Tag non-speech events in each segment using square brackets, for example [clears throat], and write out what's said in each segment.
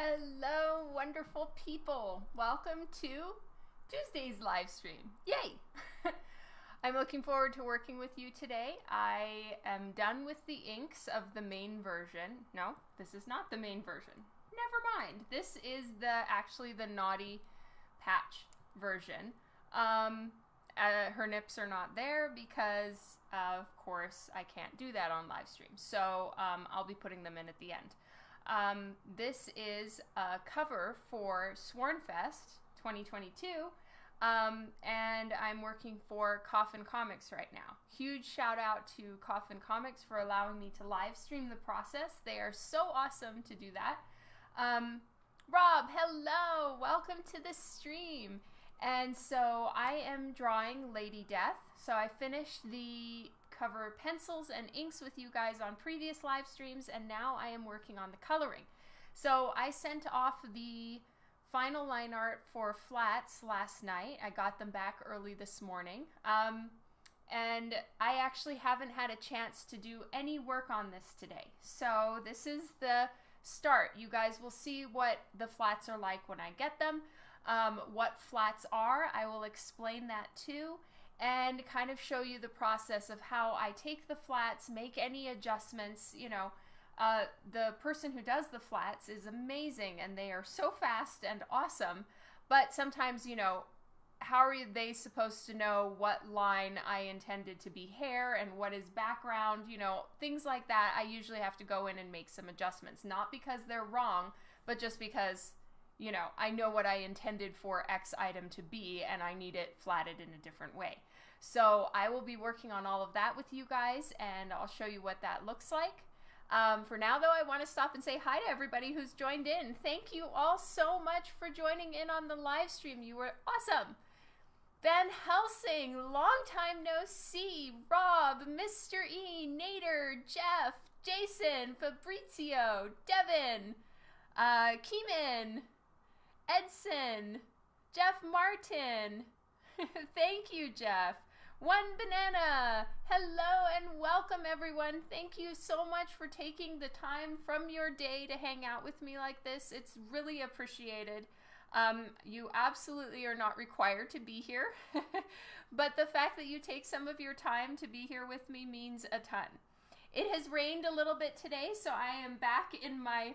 Hello, wonderful people. Welcome to Tuesday's live stream. Yay! [laughs] I'm looking forward to working with you today. I am done with the inks of the main version. No, this is not the main version. Never mind. This is the actually the naughty patch version. Um, uh, her nips are not there because, uh, of course, I can't do that on live stream. So um, I'll be putting them in at the end. Um, this is a cover for Swornfest 2022. Um, and I'm working for Coffin Comics right now. Huge shout out to Coffin Comics for allowing me to live stream the process. They are so awesome to do that. Um, Rob, hello, welcome to the stream. And so I am drawing Lady Death. So I finished the cover pencils and inks with you guys on previous live streams, and now I am working on the coloring. So I sent off the final line art for flats last night. I got them back early this morning. Um, and I actually haven't had a chance to do any work on this today. So this is the start. You guys will see what the flats are like when I get them. Um, what flats are, I will explain that too and kind of show you the process of how I take the flats, make any adjustments. You know, uh, the person who does the flats is amazing and they are so fast and awesome. But sometimes, you know, how are they supposed to know what line I intended to be hair and what is background? You know, things like that. I usually have to go in and make some adjustments, not because they're wrong, but just because you know, I know what I intended for X item to be and I need it flatted in a different way. So I will be working on all of that with you guys and I'll show you what that looks like. Um, for now, though, I want to stop and say hi to everybody who's joined in. Thank you all so much for joining in on the live stream. You were awesome. Van Helsing, long time no see. Rob, Mr. E, Nader, Jeff, Jason, Fabrizio, Devin, uh, Keeman, Edson, Jeff Martin. [laughs] Thank you, Jeff. One Banana. Hello and welcome, everyone. Thank you so much for taking the time from your day to hang out with me like this. It's really appreciated. Um, you absolutely are not required to be here, [laughs] but the fact that you take some of your time to be here with me means a ton. It has rained a little bit today, so I am back in my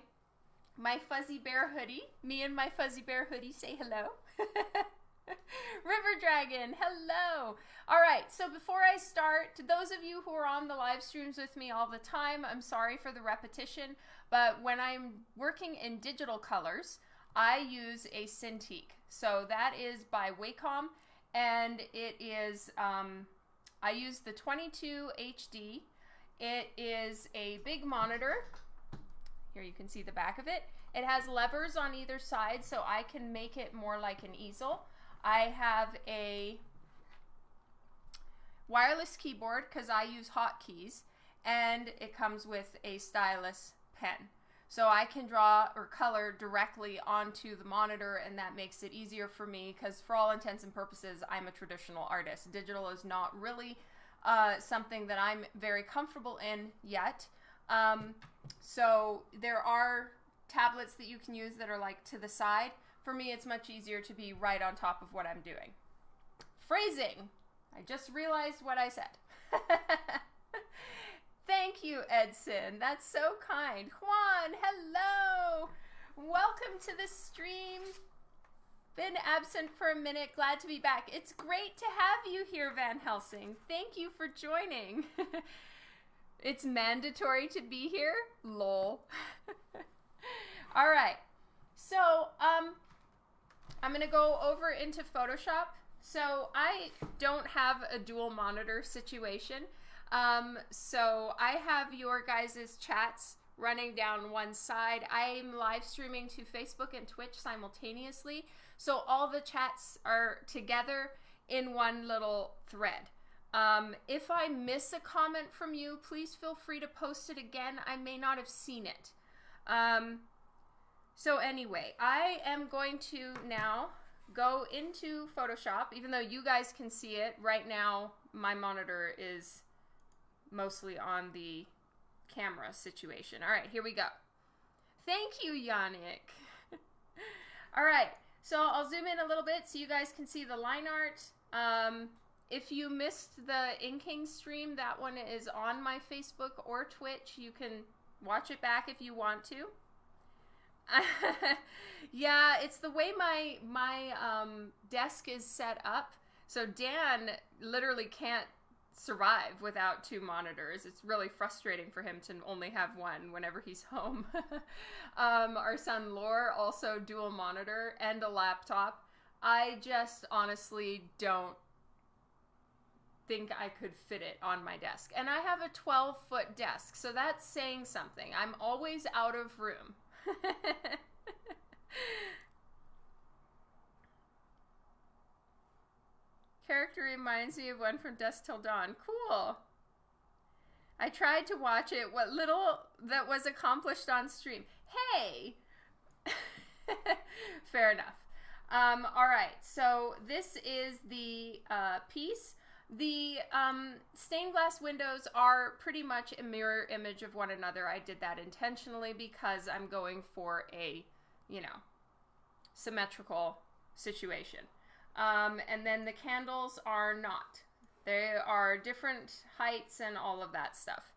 my fuzzy bear hoodie. Me and my fuzzy bear hoodie say hello. [laughs] [laughs] River Dragon, hello. All right, so before I start, to those of you who are on the live streams with me all the time, I'm sorry for the repetition, but when I'm working in digital colors, I use a Cintiq. So that is by Wacom, and it is, um, I use the 22 HD. It is a big monitor here you can see the back of it. It has levers on either side so I can make it more like an easel. I have a wireless keyboard because I use hotkeys and it comes with a stylus pen. So I can draw or color directly onto the monitor and that makes it easier for me because for all intents and purposes I'm a traditional artist. Digital is not really uh, something that I'm very comfortable in yet. Um, so there are tablets that you can use that are like to the side. For me, it's much easier to be right on top of what I'm doing. Phrasing. I just realized what I said. [laughs] Thank you, Edson. That's so kind. Juan, hello. Welcome to the stream. Been absent for a minute. Glad to be back. It's great to have you here, Van Helsing. Thank you for joining. [laughs] It's mandatory to be here? Lol. [laughs] All right. So, um, I'm going to go over into Photoshop. So I don't have a dual monitor situation. Um, so I have your guys' chats running down one side. I'm live streaming to Facebook and Twitch simultaneously. So all the chats are together in one little thread. Um, if I miss a comment from you, please feel free to post it again. I may not have seen it. Um, so anyway, I am going to now go into Photoshop, even though you guys can see it. Right now, my monitor is mostly on the camera situation. All right, here we go. Thank you, Yannick. [laughs] All right, so I'll zoom in a little bit so you guys can see the line art. Um, if you missed the inking stream, that one is on my Facebook or Twitch. You can watch it back if you want to. [laughs] yeah, it's the way my my um, desk is set up. So Dan literally can't survive without two monitors. It's really frustrating for him to only have one whenever he's [laughs] home. um, our son Lore also dual monitor and a laptop. I just honestly don't think I could fit it on my desk. And I have a 12 foot desk, so that's saying something. I'm always out of room. [laughs] Character reminds me of one from Dusk Till Dawn. Cool. I tried to watch it. What little that was accomplished on stream. Hey! [laughs] Fair enough. Um, all right, so this is the uh, piece. The um, stained glass windows are pretty much a mirror image of one another. I did that intentionally because I'm going for a, you know, symmetrical situation. Um, and then the candles are not. They are different heights and all of that stuff.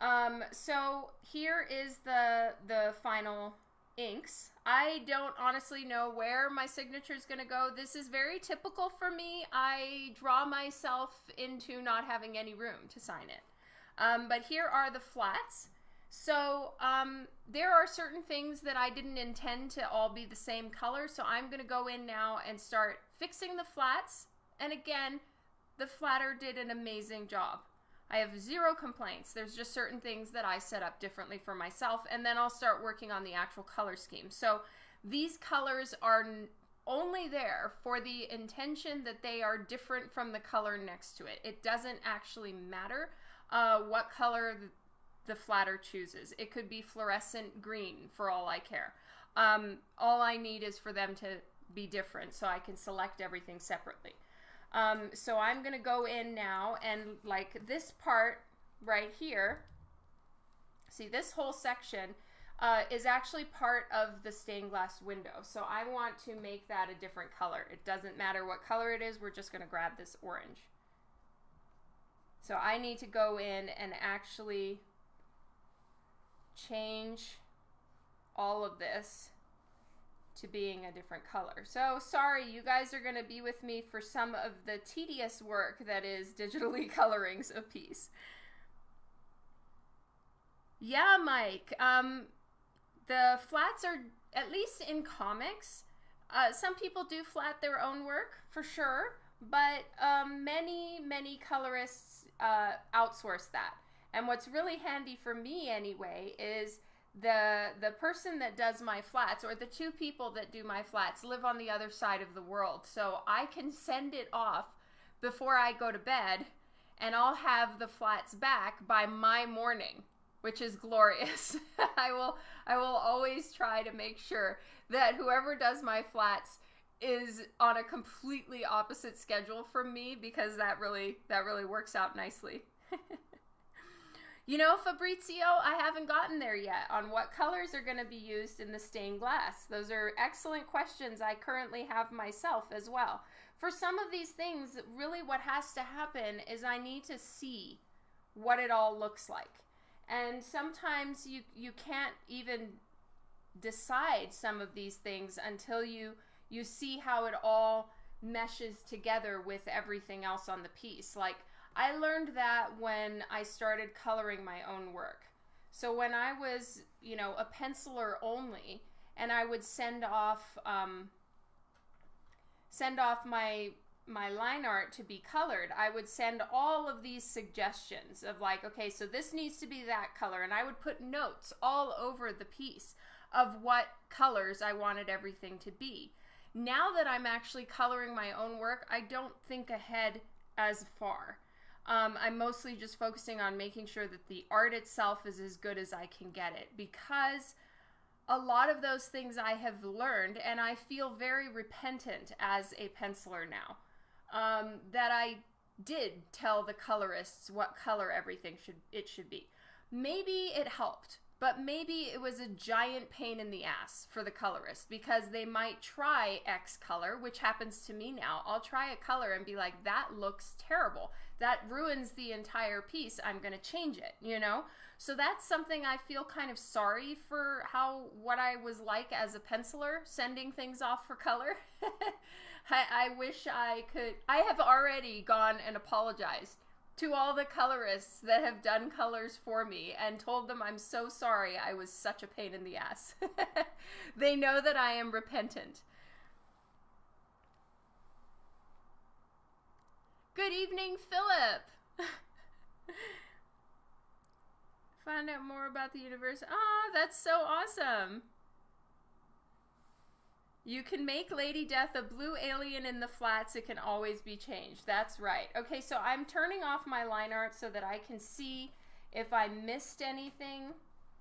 Um, so here is the the final inks. I don't honestly know where my signature is going to go. This is very typical for me. I draw myself into not having any room to sign it. Um, but here are the flats. So um, there are certain things that I didn't intend to all be the same color. So I'm going to go in now and start fixing the flats. And again, the flatter did an amazing job. I have zero complaints. There's just certain things that I set up differently for myself. And then I'll start working on the actual color scheme. So these colors are only there for the intention that they are different from the color next to it. It doesn't actually matter uh, what color the flatter chooses. It could be fluorescent green for all I care. Um, all I need is for them to be different so I can select everything separately. Um, so I'm going to go in now and like this part right here, see this whole section uh, is actually part of the stained glass window. So I want to make that a different color. It doesn't matter what color it is, we're just going to grab this orange. So I need to go in and actually change all of this to being a different color. So sorry, you guys are going to be with me for some of the tedious work that is digitally [laughs] coloring a piece. Yeah, Mike. Um, the flats are, at least in comics, uh, some people do flat their own work for sure, but um, many, many colorists uh, outsource that. And what's really handy for me anyway is the the person that does my flats or the two people that do my flats live on the other side of the world. So I can send it off before I go to bed and I'll have the flats back by my morning, which is glorious. [laughs] I will I will always try to make sure that whoever does my flats is on a completely opposite schedule from me because that really that really works out nicely. [laughs] You know, Fabrizio, I haven't gotten there yet on what colors are going to be used in the stained glass. Those are excellent questions I currently have myself as well. For some of these things, really what has to happen is I need to see what it all looks like. And sometimes you, you can't even decide some of these things until you, you see how it all meshes together with everything else on the piece. Like, I learned that when I started coloring my own work. So when I was, you know, a penciler only, and I would send off um, send off my my line art to be colored, I would send all of these suggestions of like, okay, so this needs to be that color, and I would put notes all over the piece of what colors I wanted everything to be. Now that I'm actually coloring my own work, I don't think ahead as far. Um, I'm mostly just focusing on making sure that the art itself is as good as I can get it because a lot of those things I have learned, and I feel very repentant as a penciler now, um, that I did tell the colorists what color everything should it should be. Maybe it helped. But maybe it was a giant pain in the ass for the colorist because they might try X color, which happens to me now. I'll try a color and be like, that looks terrible. That ruins the entire piece. I'm going to change it, you know? So that's something I feel kind of sorry for how what I was like as a penciler, sending things off for color. [laughs] I, I wish I could. I have already gone and apologized to all the colorists that have done colors for me and told them I'm so sorry I was such a pain in the ass. [laughs] they know that I am repentant. Good evening, Philip. [laughs] Find out more about the universe. Ah, oh, that's so awesome. You can make Lady Death a blue alien in the flats. It can always be changed. That's right. Okay, so I'm turning off my line art so that I can see if I missed anything.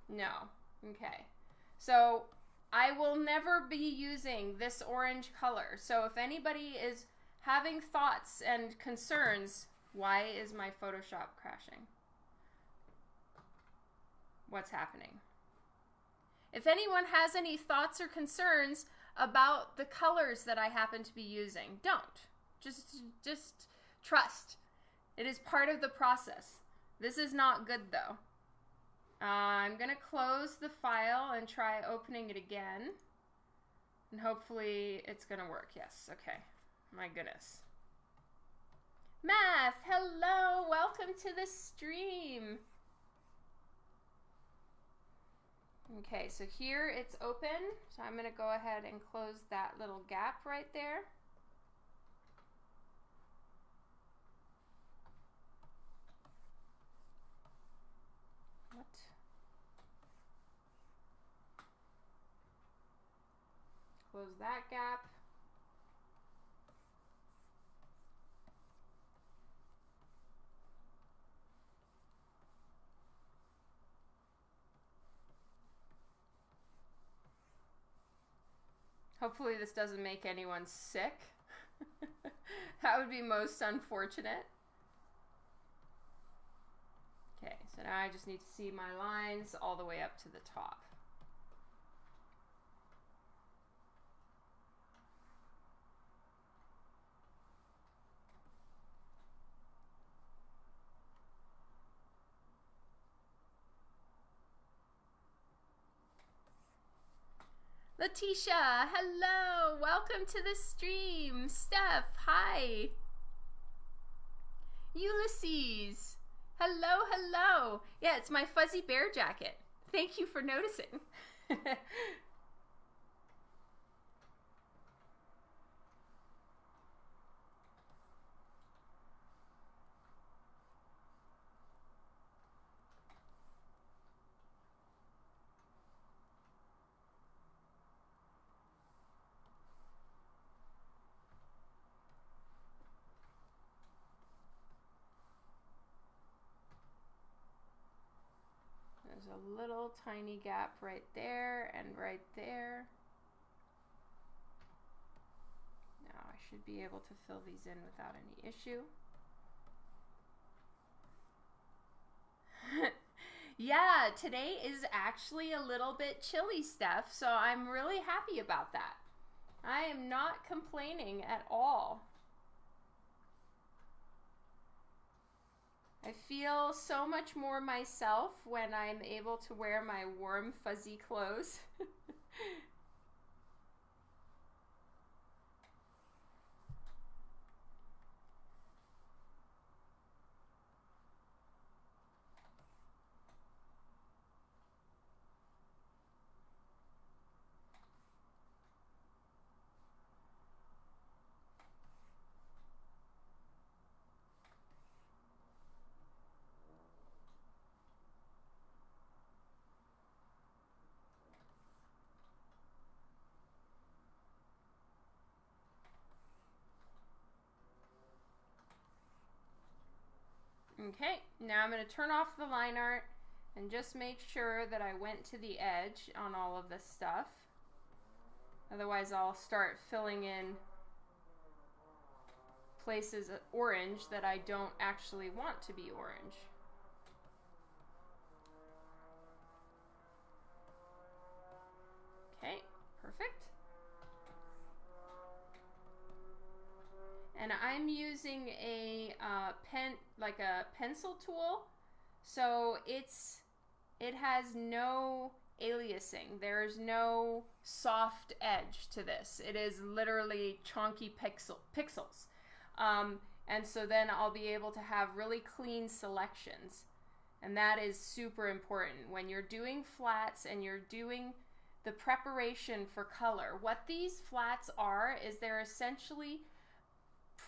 No. Okay. So I will never be using this orange color. So if anybody is having thoughts and concerns, why is my Photoshop crashing? What's happening? If anyone has any thoughts or concerns, about the colors that I happen to be using. Don't. Just just trust. It is part of the process. This is not good though. Uh, I'm going to close the file and try opening it again. And hopefully it's going to work. Yes, okay. My goodness. Math, hello, welcome to the stream. Okay, so here it's open. So I'm going to go ahead and close that little gap right there. What? Close that gap. Hopefully this doesn't make anyone sick. [laughs] that would be most unfortunate. Okay, so now I just need to see my lines all the way up to the top. Letitia, hello. Welcome to the stream. Steph, hi. Ulysses, hello, hello. Yeah, it's my fuzzy bear jacket. Thank you for noticing. [laughs] a little tiny gap right there and right there. Now I should be able to fill these in without any issue. [laughs] yeah, today is actually a little bit chilly, Steph, so I'm really happy about that. I am not complaining at all. I feel so much more myself when I'm able to wear my warm, fuzzy clothes. [laughs] Okay, now I'm going to turn off the line art and just make sure that I went to the edge on all of this stuff. Otherwise I'll start filling in places orange that I don't actually want to be orange. Okay, perfect. And I'm using a uh, pen, like a pencil tool. So it's, it has no aliasing. There's no soft edge to this. It is literally chunky pixel, pixels. Um, and so then I'll be able to have really clean selections. And that is super important. When you're doing flats and you're doing the preparation for color, what these flats are is they're essentially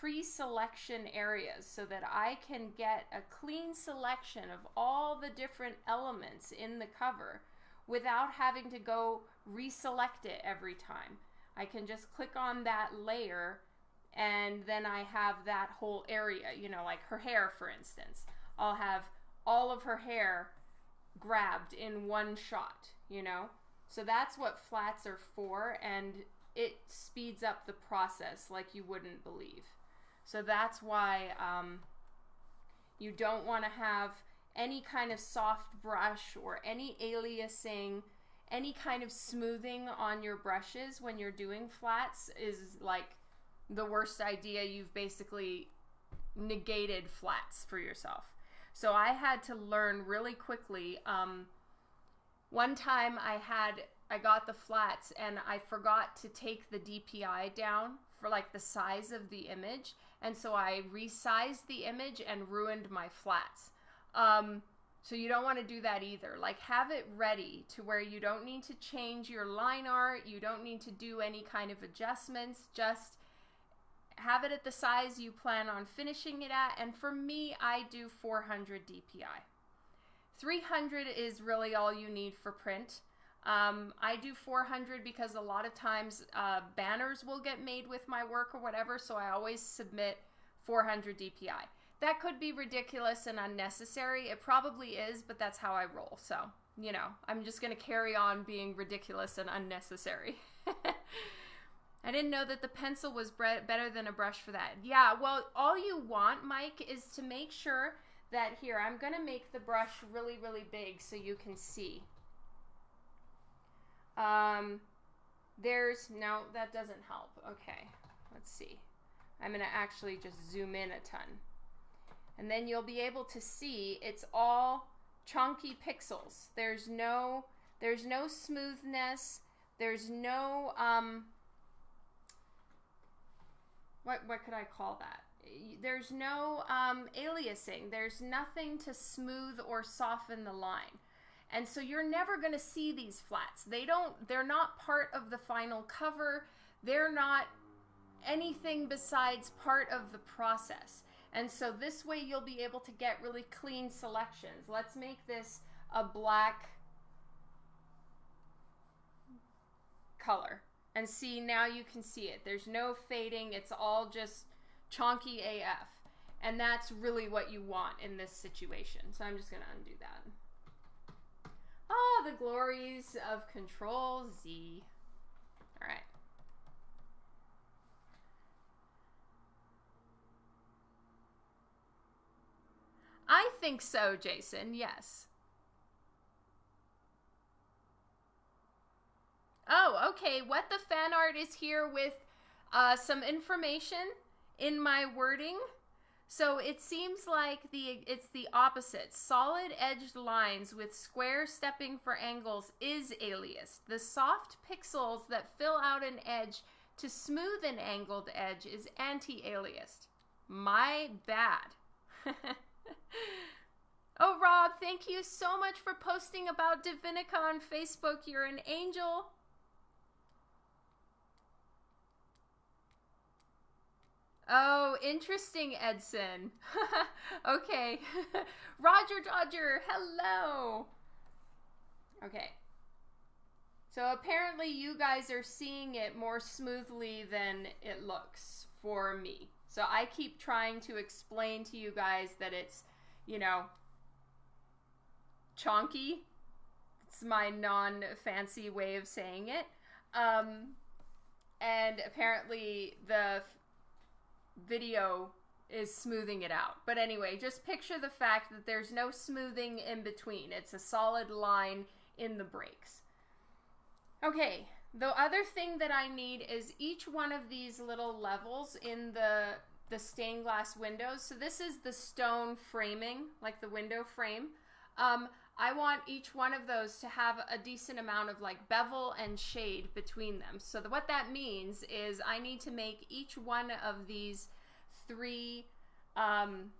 pre-selection areas so that I can get a clean selection of all the different elements in the cover without having to go reselect it every time. I can just click on that layer and then I have that whole area, you know, like her hair, for instance. I'll have all of her hair grabbed in one shot, you know? So that's what flats are for, and it speeds up the process like you wouldn't believe. So that's why um, you don't want to have any kind of soft brush or any aliasing, any kind of smoothing on your brushes when you're doing flats is like the worst idea. You've basically negated flats for yourself. So I had to learn really quickly. Um, one time I had I got the flats and I forgot to take the DPI down for like the size of the image, and so I resized the image and ruined my flats. Um, so you don't want to do that either. Like have it ready to where you don't need to change your line art, you don't need to do any kind of adjustments, just have it at the size you plan on finishing it at. And for me, I do 400 DPI. 300 is really all you need for print. Um, I do 400 because a lot of times uh, banners will get made with my work or whatever, so I always submit 400 DPI. That could be ridiculous and unnecessary. It probably is, but that's how I roll. So, you know, I'm just going to carry on being ridiculous and unnecessary. [laughs] I didn't know that the pencil was better than a brush for that. Yeah, well, all you want, Mike, is to make sure that here, I'm going to make the brush really, really big so you can see. Um, there's, no, that doesn't help. Okay, let's see. I'm going to actually just zoom in a ton. And then you'll be able to see it's all chunky pixels. There's no, there's no smoothness. There's no, um, what what could I call that? There's no um, aliasing. There's nothing to smooth or soften the line. And so you're never going to see these flats. They don't they're not part of the final cover. They're not anything besides part of the process. And so this way you'll be able to get really clean selections. Let's make this a black color. And see, now you can see it. There's no fading. It's all just chonky AF. And that's really what you want in this situation. So I'm just going to undo that. Ah, the glories of Control Z. All right. I think so, Jason. Yes. Oh, okay. What the fan art is here with uh, some information in my wording. So it seems like the it's the opposite. Solid edged lines with square stepping for angles is aliased. The soft pixels that fill out an edge to smooth an angled edge is anti-aliased. My bad. [laughs] oh, Rob, thank you so much for posting about Divinica on Facebook. You're an angel. Oh, interesting, Edson. [laughs] okay. [laughs] Roger Dodger, hello. Okay. So apparently you guys are seeing it more smoothly than it looks for me. So I keep trying to explain to you guys that it's, you know, chonky. It's my non-fancy way of saying it. Um, and apparently the video is smoothing it out. But anyway, just picture the fact that there's no smoothing in between. It's a solid line in the breaks. Okay, the other thing that I need is each one of these little levels in the the stained glass windows. So this is the stone framing, like the window frame. Um, I want each one of those to have a decent amount of like bevel and shade between them. So the, what that means is I need to make each one of these three um,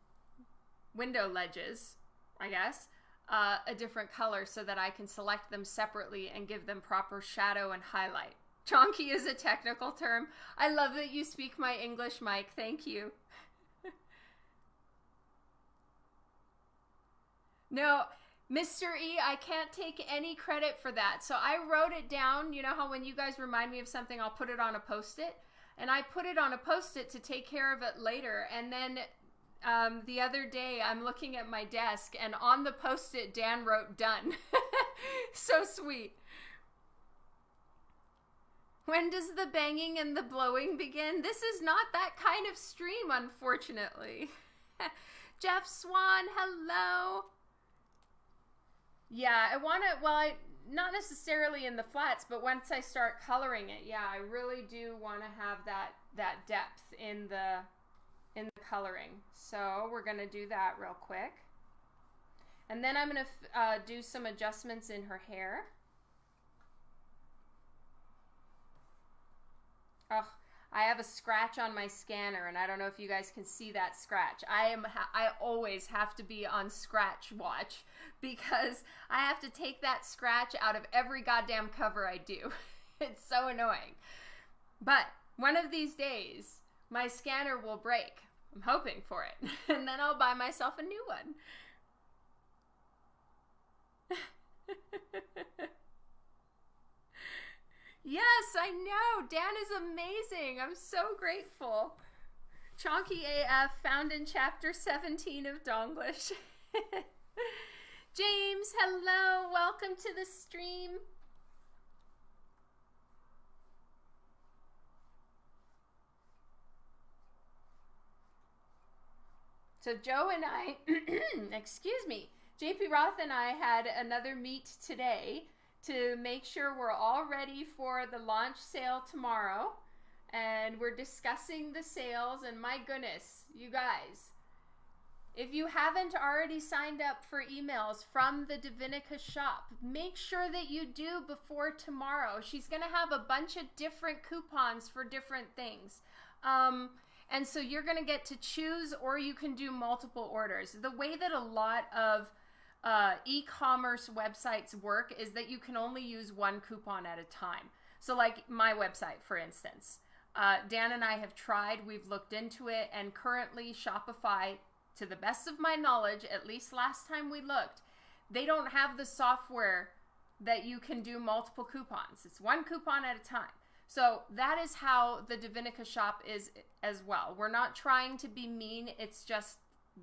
window ledges, I guess, uh, a different color so that I can select them separately and give them proper shadow and highlight. Chonky is a technical term. I love that you speak my English, Mike. Thank you. [laughs] no, Mr. E, I can't take any credit for that. So I wrote it down. You know how when you guys remind me of something, I'll put it on a post it? And I put it on a post it to take care of it later. And then um, the other day, I'm looking at my desk, and on the post it, Dan wrote done. [laughs] so sweet. When does the banging and the blowing begin? This is not that kind of stream, unfortunately. [laughs] Jeff Swan, hello. Yeah, I want to, well, I, not necessarily in the flats, but once I start coloring it, yeah, I really do want to have that, that depth in the, in the coloring. So we're going to do that real quick. And then I'm going to uh, do some adjustments in her hair. Oh, I have a scratch on my scanner, and I don't know if you guys can see that scratch. I am I always have to be on scratch watch because I have to take that scratch out of every goddamn cover I do. [laughs] it's so annoying. But one of these days, my scanner will break. I'm hoping for it. [laughs] and then I'll buy myself a new one. [laughs] yes, I know. Dan is amazing. I'm so grateful. Chonky AF found in chapter 17 of Donglish. [laughs] James, hello. Welcome to the stream. So Joe and I, [clears throat] excuse me, JP Roth and I had another meet today to make sure we're all ready for the launch sale tomorrow. And we're discussing the sales. And my goodness, you guys, if you haven't already signed up for emails from the Divinica shop, make sure that you do before tomorrow. She's going to have a bunch of different coupons for different things. Um, and so you're going to get to choose, or you can do multiple orders. The way that a lot of uh, e commerce websites work is that you can only use one coupon at a time. So, like my website, for instance, uh, Dan and I have tried, we've looked into it, and currently Shopify, to the best of my knowledge, at least last time we looked, they don't have the software that you can do multiple coupons. It's one coupon at a time. So that is how the Divinica shop is as well. We're not trying to be mean. It's just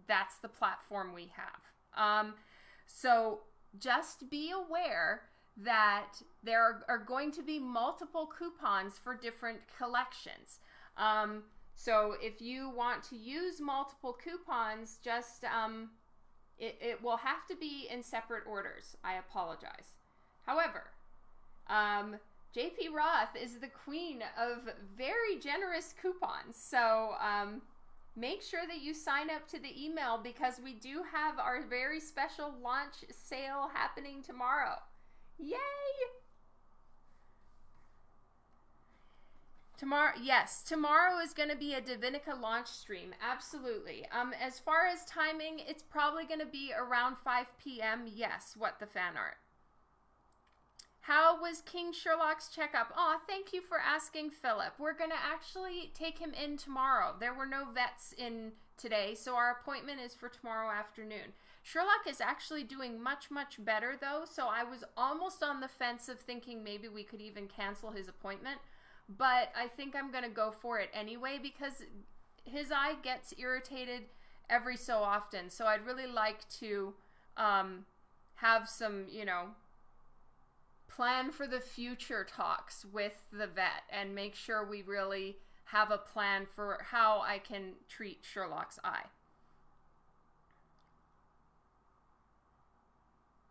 that's the platform we have. Um, so just be aware that there are, are, going to be multiple coupons for different collections. Um, so if you want to use multiple coupons, just um, it, it will have to be in separate orders. I apologize. However, um, JP Roth is the queen of very generous coupons. So um, make sure that you sign up to the email because we do have our very special launch sale happening tomorrow. Yay! Tomorrow, yes, tomorrow is going to be a Divinica launch stream. Absolutely. Um, as far as timing, it's probably going to be around 5 p.m. Yes, what the fan art. How was King Sherlock's checkup? Oh, thank you for asking, Philip. We're going to actually take him in tomorrow. There were no vets in today, so our appointment is for tomorrow afternoon. Sherlock is actually doing much, much better, though, so I was almost on the fence of thinking maybe we could even cancel his appointment, but I think I'm going to go for it anyway because his eye gets irritated every so often, so I'd really like to um, have some, you know, plan for the future talks with the vet and make sure we really have a plan for how I can treat Sherlock's eye.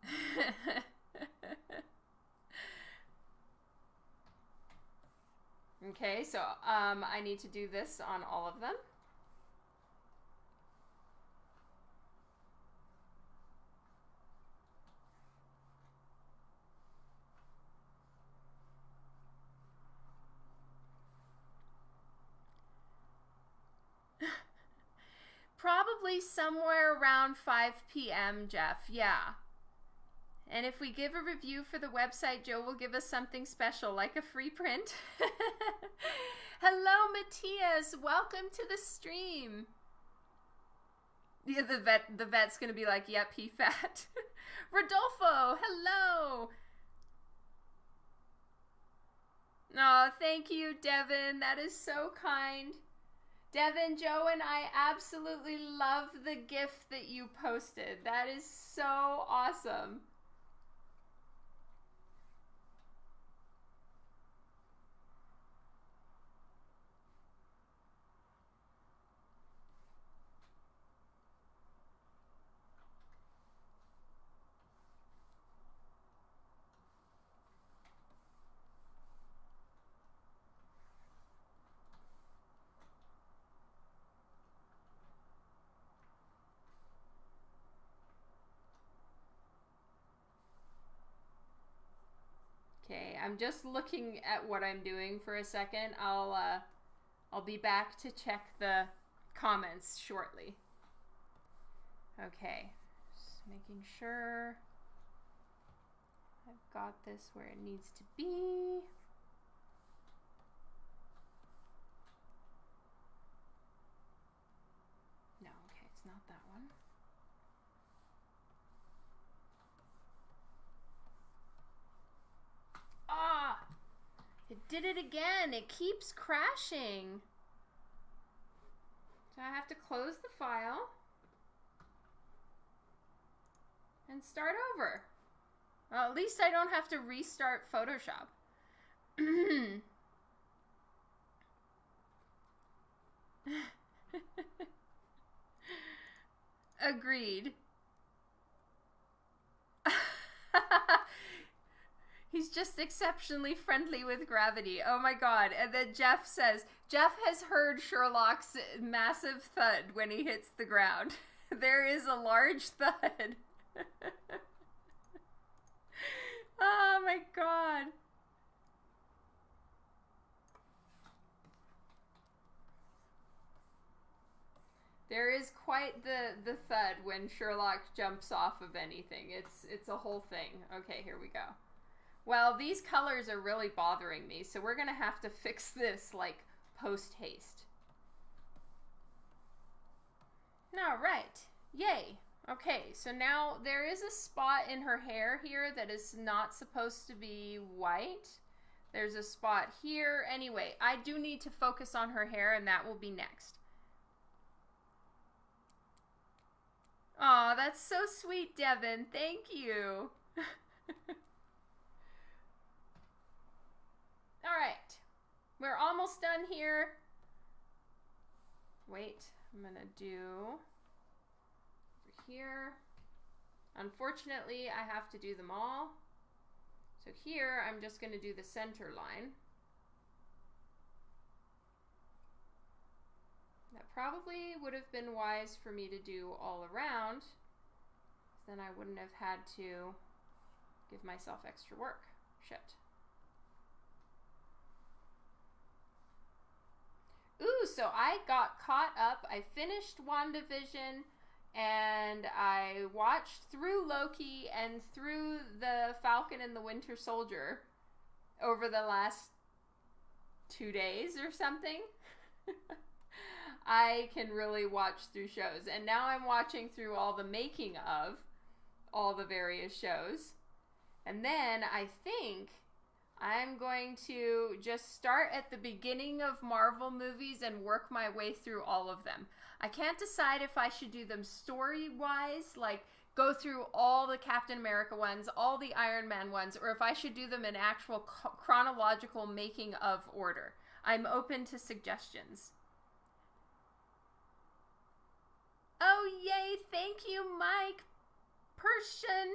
[laughs] Okay, so um, I need to do this on all of them. Probably somewhere around 5 p.m., Jeff. Yeah. And if we give a review for the website, Joe will give us something special, like a free print. [laughs] Hello, Matthias. Welcome to the stream. Yeah, the vet the vet's gonna be like, yep, he fat. [laughs] Rodolfo, hello. Oh, thank you, Devin. That is so kind. Devin, Joe, and I absolutely love the gift that you posted. That is so awesome. Okay, I'm just looking at what I'm doing for a second. I'll uh, I'll be back to check the comments shortly. Okay, just making sure I've got this where it needs to be. No, okay, it's not that one. Ah! It did it again. It keeps crashing. So I have to close the file and start over. Well, at least I don't have to restart Photoshop. [clears throat] Agreed. [laughs] He's just exceptionally friendly with gravity. Oh my god. And then Jeff says, Jeff has heard Sherlock's massive thud when he hits the ground. [laughs] there is a large [laughs] thud. [laughs] oh my god. There is quite the the thud when Sherlock jumps off of anything. It's it's a whole thing. Okay, here we go. Well, these colors are really bothering me, so we're going to have to fix this, like, post-haste. All right. Yay. Okay, so now there is a spot in her hair here that is not supposed to be white. There's a spot here. Anyway, I do need to focus on her hair, and that will be next. Aw, that's so sweet, Devin. Thank you. [laughs] All right, we're almost done here. Wait, I'm gonna do over here. Unfortunately, I have to do them all. So here, I'm just gonna do the center line. That probably would have been wise for me to do all around. Then I wouldn't have had to give myself extra work. Shit. Ooh, so I got caught up. I finished WandaVision and I watched through Loki and through the Falcon and the Winter Soldier over the last two days or something. [laughs] I can really watch through shows. And now I'm watching through all the making of all the various shows. And then I think I'm going to just start at the beginning of Marvel movies and work my way through all of them. I can't decide if I should do them story wise, like go through all the Captain America ones, all the Iron Man ones, or if I should do them in actual chronological making of order. I'm open to suggestions. Oh, yay! Thank you, Mike! Persian!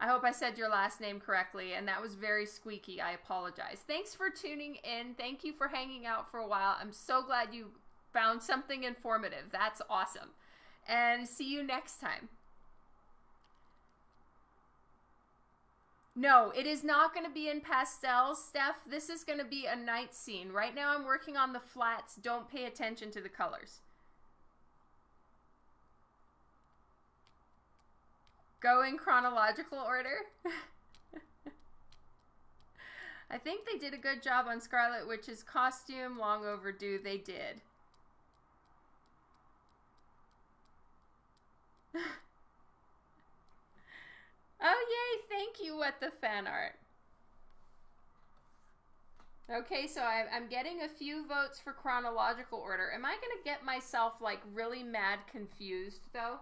I hope I said your last name correctly, and that was very squeaky. I apologize. Thanks for tuning in. Thank you for hanging out for a while. I'm so glad you found something informative. That's awesome. And see you next time. No, it is not going to be in pastels, Steph. This is going to be a night scene. Right now I'm working on the flats. Don't pay attention to the colors. Go in chronological order. [laughs] I think they did a good job on Scarlet Witch's costume. Long overdue. They did. [laughs] oh, yay. Thank you, What the Fan Art. Okay, so I, am getting a few votes for chronological order. Am I going to get myself, like, really mad confused, though?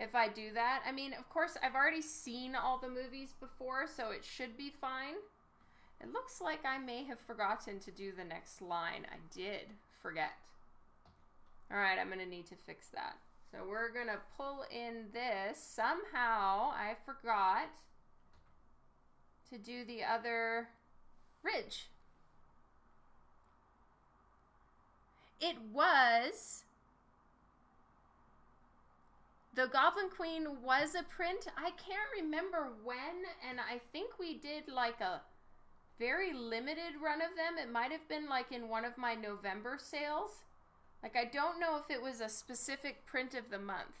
If I do that. I mean, of course, I've already seen all the movies before, so it should be fine. It looks like I may have forgotten to do the next line. I did forget. All right, I'm to need to fix that. So we're to pull in this. Somehow I forgot to do the other ridge. It was the Goblin Queen was a print. I can't remember when, and I think we did like a very limited run of them. It might have been like in one of my November sales. Like, I don't know if it was a specific print of the month.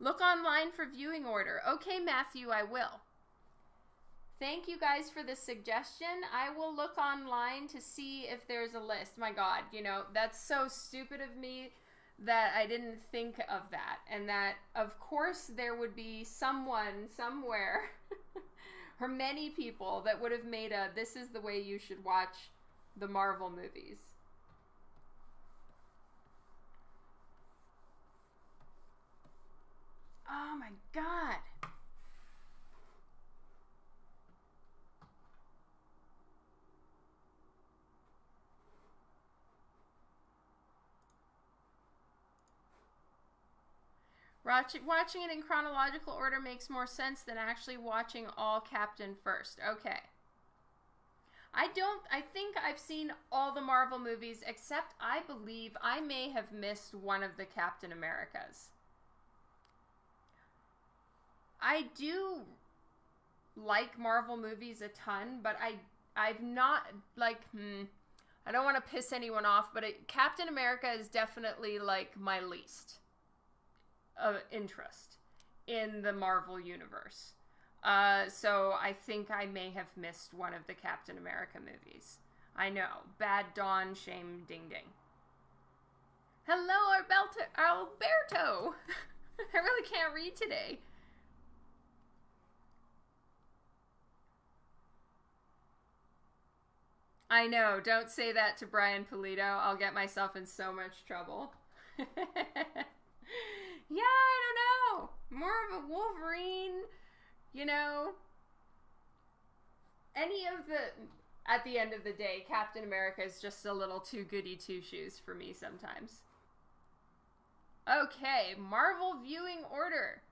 Look online for viewing order. Okay, Matthew, I will. Thank you guys for the suggestion. I will look online to see if there's a list. My God, you know, that's so stupid of me that I didn't think of that, and that of course there would be someone somewhere, [laughs] or many people that would have made a this is the way you should watch the Marvel movies. Oh my god. Watching, watching it in chronological order makes more sense than actually watching all Captain first. Okay. I don't, I think I've seen all the Marvel movies except I believe I may have missed one of the Captain Americas. I do like Marvel movies a ton, but I, I've not, like, hmm, I don't want to piss anyone off, but it, Captain America is definitely like my least of interest in the Marvel universe. Uh, so I think I may have missed one of the Captain America movies. I know. Bad Dawn, shame, ding ding. Hello, Alberto. Alberto. [laughs] I really can't read today. I know. Don't say that to Brian Pulido. I'll get myself in so much trouble. [laughs] [laughs] yeah, I don't know. More of a Wolverine, you know. Any of the at the end of the day, Captain America is just a little too goody two shoes for me sometimes. Okay, Marvel viewing order.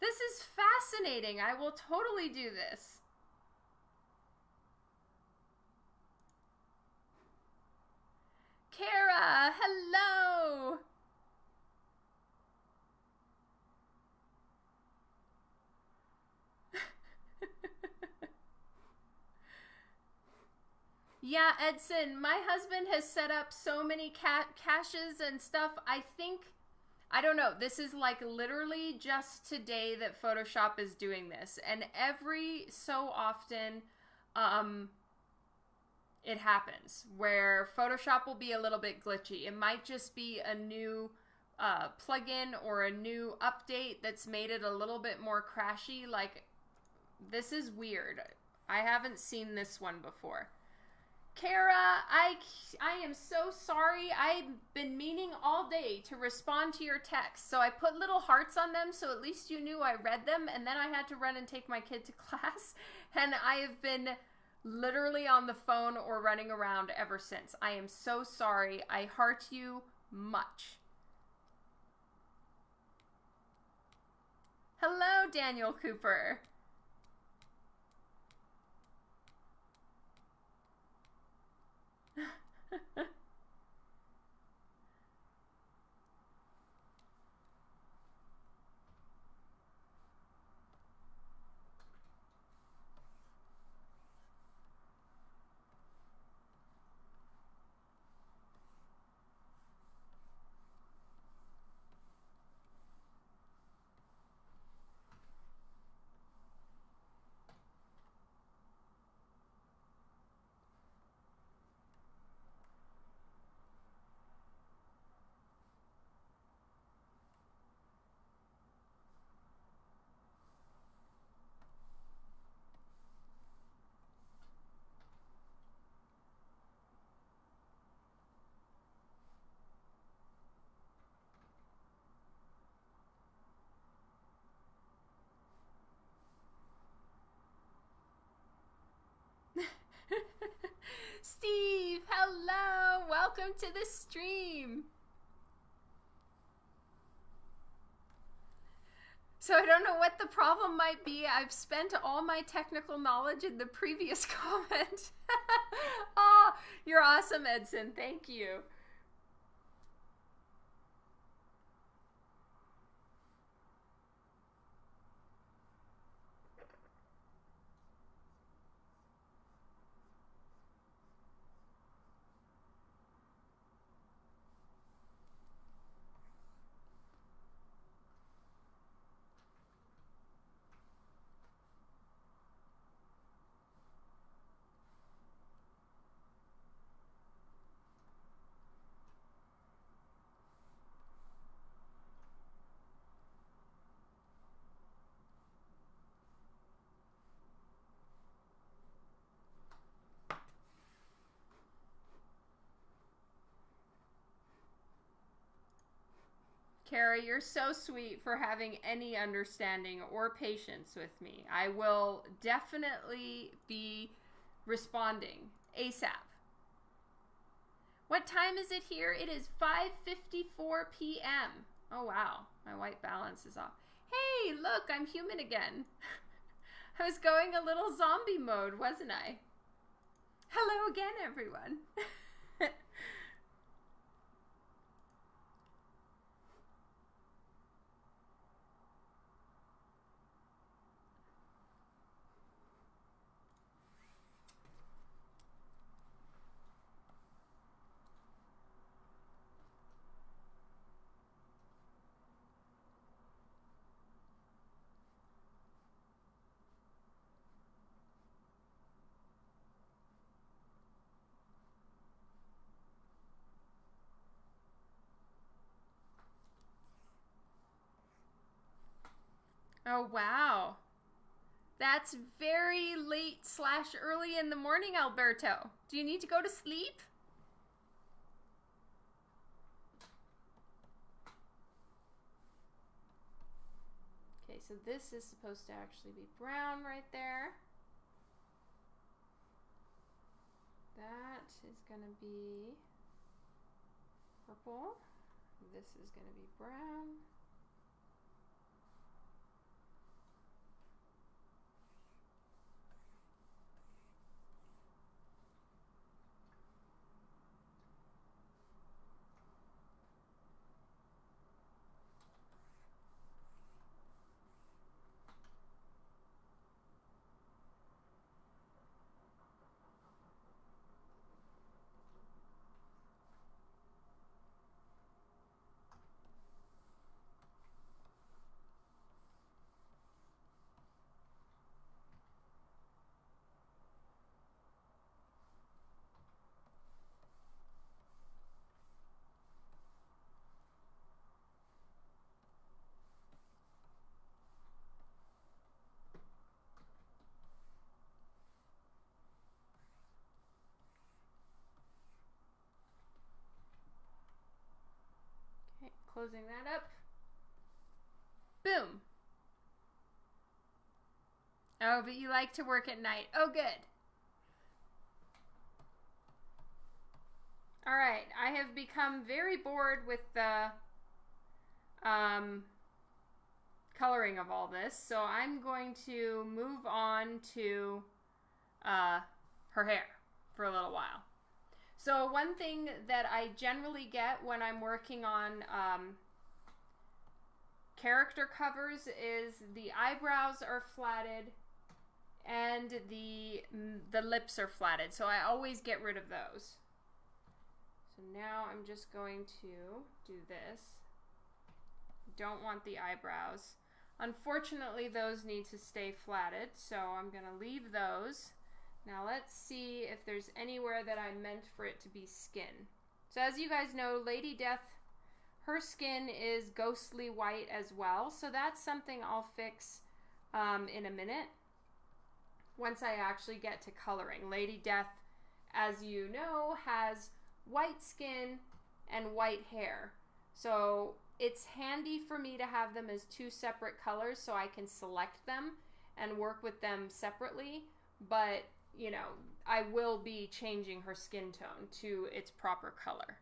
This is fascinating. I will totally do this. Kara, hello. [laughs] yeah, Edson, my husband has set up so many ca- caches and stuff. I think, I don't know, this is like literally just today that Photoshop is doing this. And every so often, um, it happens where Photoshop will be a little bit glitchy. It might just be a new uh, plugin or a new update that's made it a little bit more crashy. Like, this is weird. I haven't seen this one before. Kara, I, I am so sorry. I've been meaning all day to respond to your text. So I put little hearts on them so at least you knew I read them. And then I had to run and take my kid to [laughs] class. And I have been literally on the phone or running around ever since. I am so sorry. I heart you much. Hello, Daniel Cooper. [laughs] Steve, hello. Welcome to the stream. So I don't know what the problem might be. I've spent all my technical knowledge in the previous [laughs] comment. oh, you're awesome, Edson. Thank you. Kara, you're so sweet for having any understanding or patience with me. I will definitely be responding ASAP. What time is it here? It is 5:54 p.m. Oh wow, my white balance is off. Hey, look, I'm human again. [laughs] I was going a little zombie mode, wasn't I? Hello again, everyone. [laughs] Oh, wow. That's very late slash early in the morning, Alberto. Do you need to go to sleep? Okay, so this is supposed to actually be brown right there. That is going to be purple. This is going to be brown. Closing that up. Boom. Oh, but you like to work at night. Oh, good. All right, I have become very bored with the um, coloring of all this. So I'm going to move on to uh, her hair for a little while. So one thing that I generally get when I'm working on um, character covers is the eyebrows are flatted and the the lips are flatted. So I always get rid of those. So now I'm just going to do this. Don't want the eyebrows. Unfortunately, those need to stay flatted, so I'm going to leave those. Now let's see if there's anywhere that I meant for it to be skin. So as you guys know, Lady Death, her skin is ghostly white as well, so that's something I'll fix um, in a minute once I actually get to coloring. Lady Death, as you know, has white skin and white hair. So it's handy for me to have them as two separate colors so I can select them and work with them separately. But, you know, I will be changing her skin tone to its proper color.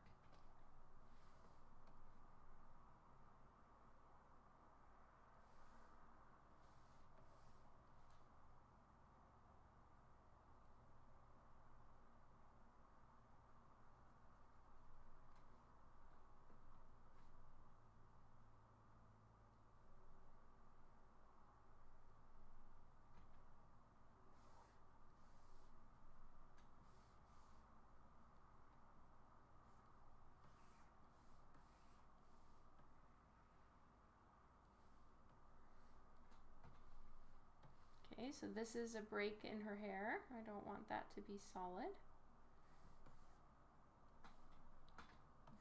Okay, so this is a break in her hair. I don't want that to be solid.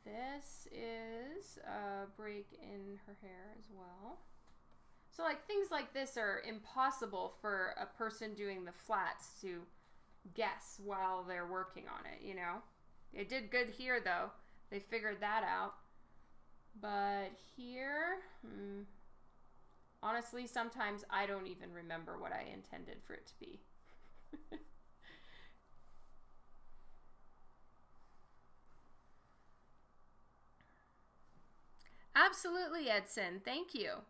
This is a break in her hair as well. So like things like this are impossible for a person doing the flats to guess while they're working on it, you know? They did good here though. They figured that out. But here, hmm, Honestly, sometimes I don't even remember what I intended for it to be. [laughs] Absolutely, Edson. Thank you.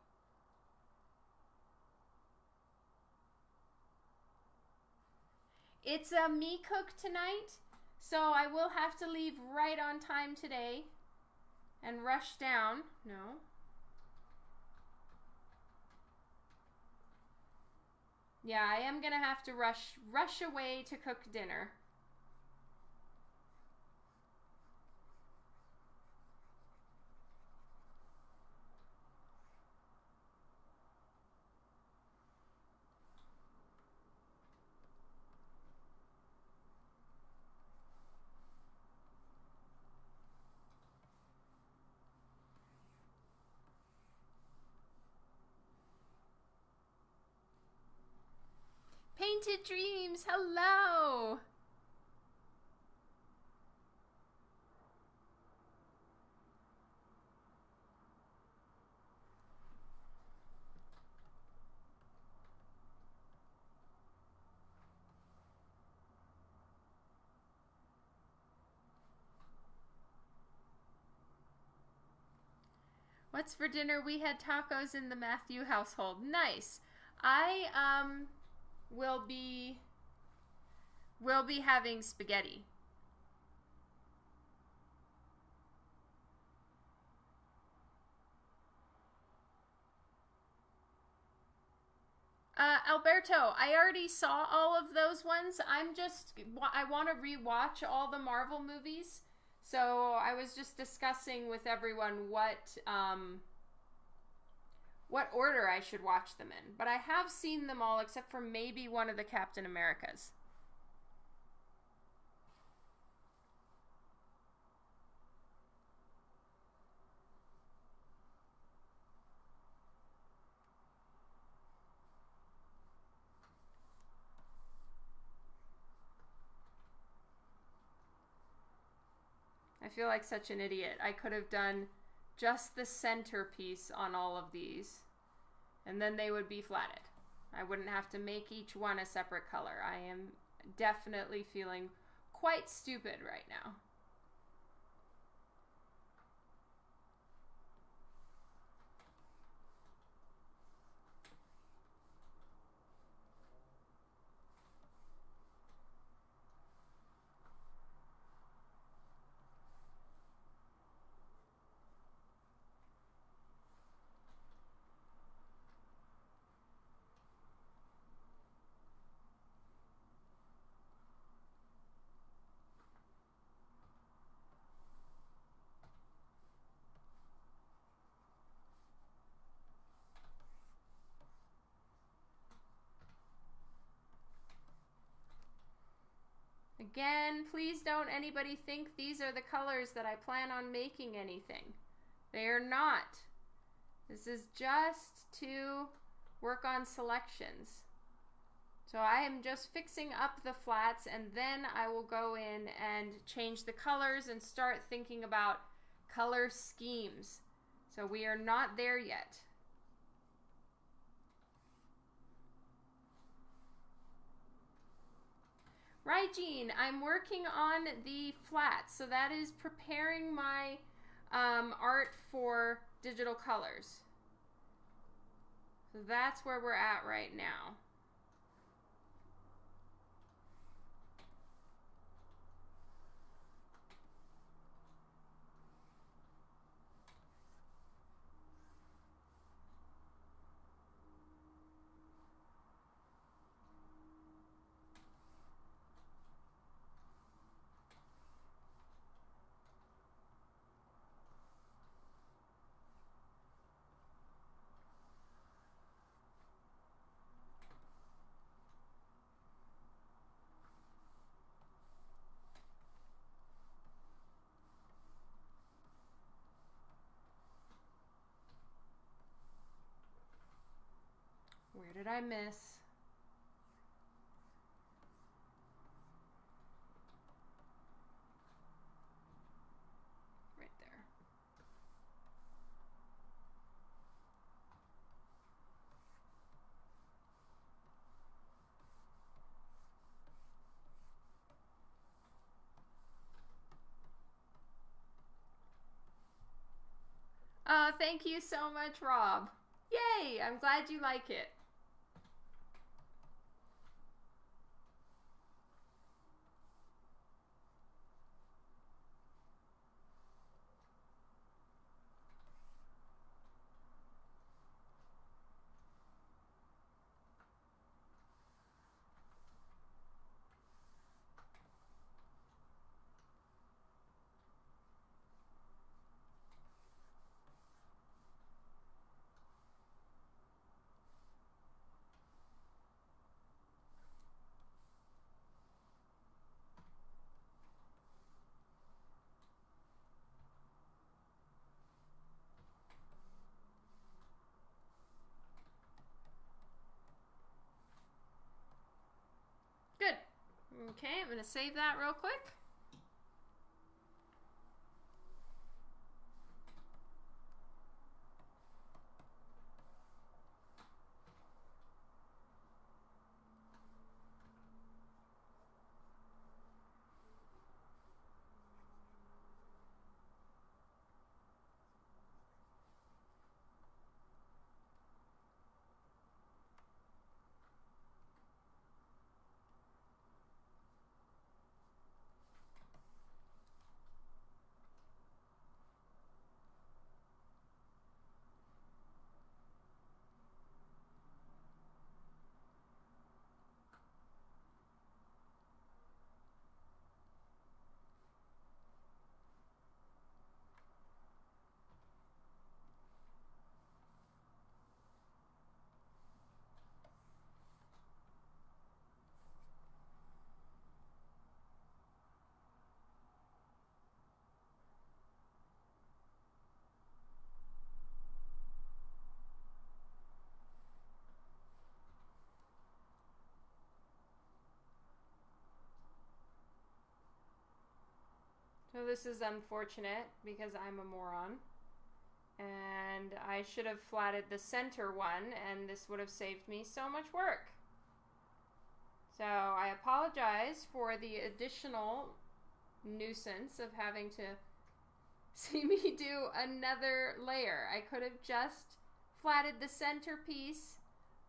It's a me cook tonight, so I will have to leave right on time today and rush down. No, Yeah, I am gonna have to rush rush away to cook dinner. Painted Dreams, hello! What's for dinner? We had tacos in the Matthew household. Nice. I um will be will be having spaghetti. Uh, Alberto, I already saw all of those ones. I'm just, I want to rewatch all the Marvel movies. So I was just discussing with everyone what, um, what order I should watch them in, but I have seen them all except for maybe one of the Captain Americas. I feel like such an idiot. I could have done just the centerpiece on all of these and then they would be flatted. I wouldn't have to make each one a separate color. I am definitely feeling quite stupid right now. Again, please don't anybody think these are the colors that I plan on making anything. They are not. This is just to work on selections. So I am just fixing up the flats and then I will go in and change the colors and start thinking about color schemes. So we are not there yet. Right, Jean, I'm working on the flats. So that is preparing my um, art for digital colors. So that's where we're at right now. Where did I miss? Right there. Uh, thank you so much, Rob. Yay! I'm glad you like it. Good. Okay, I'm going to save that real quick. This is unfortunate because I'm a moron. And I should have flatted the center one and this would have saved me so much work. So I apologize for the additional nuisance of having to [laughs] see me do another layer. I could have just flatted the center piece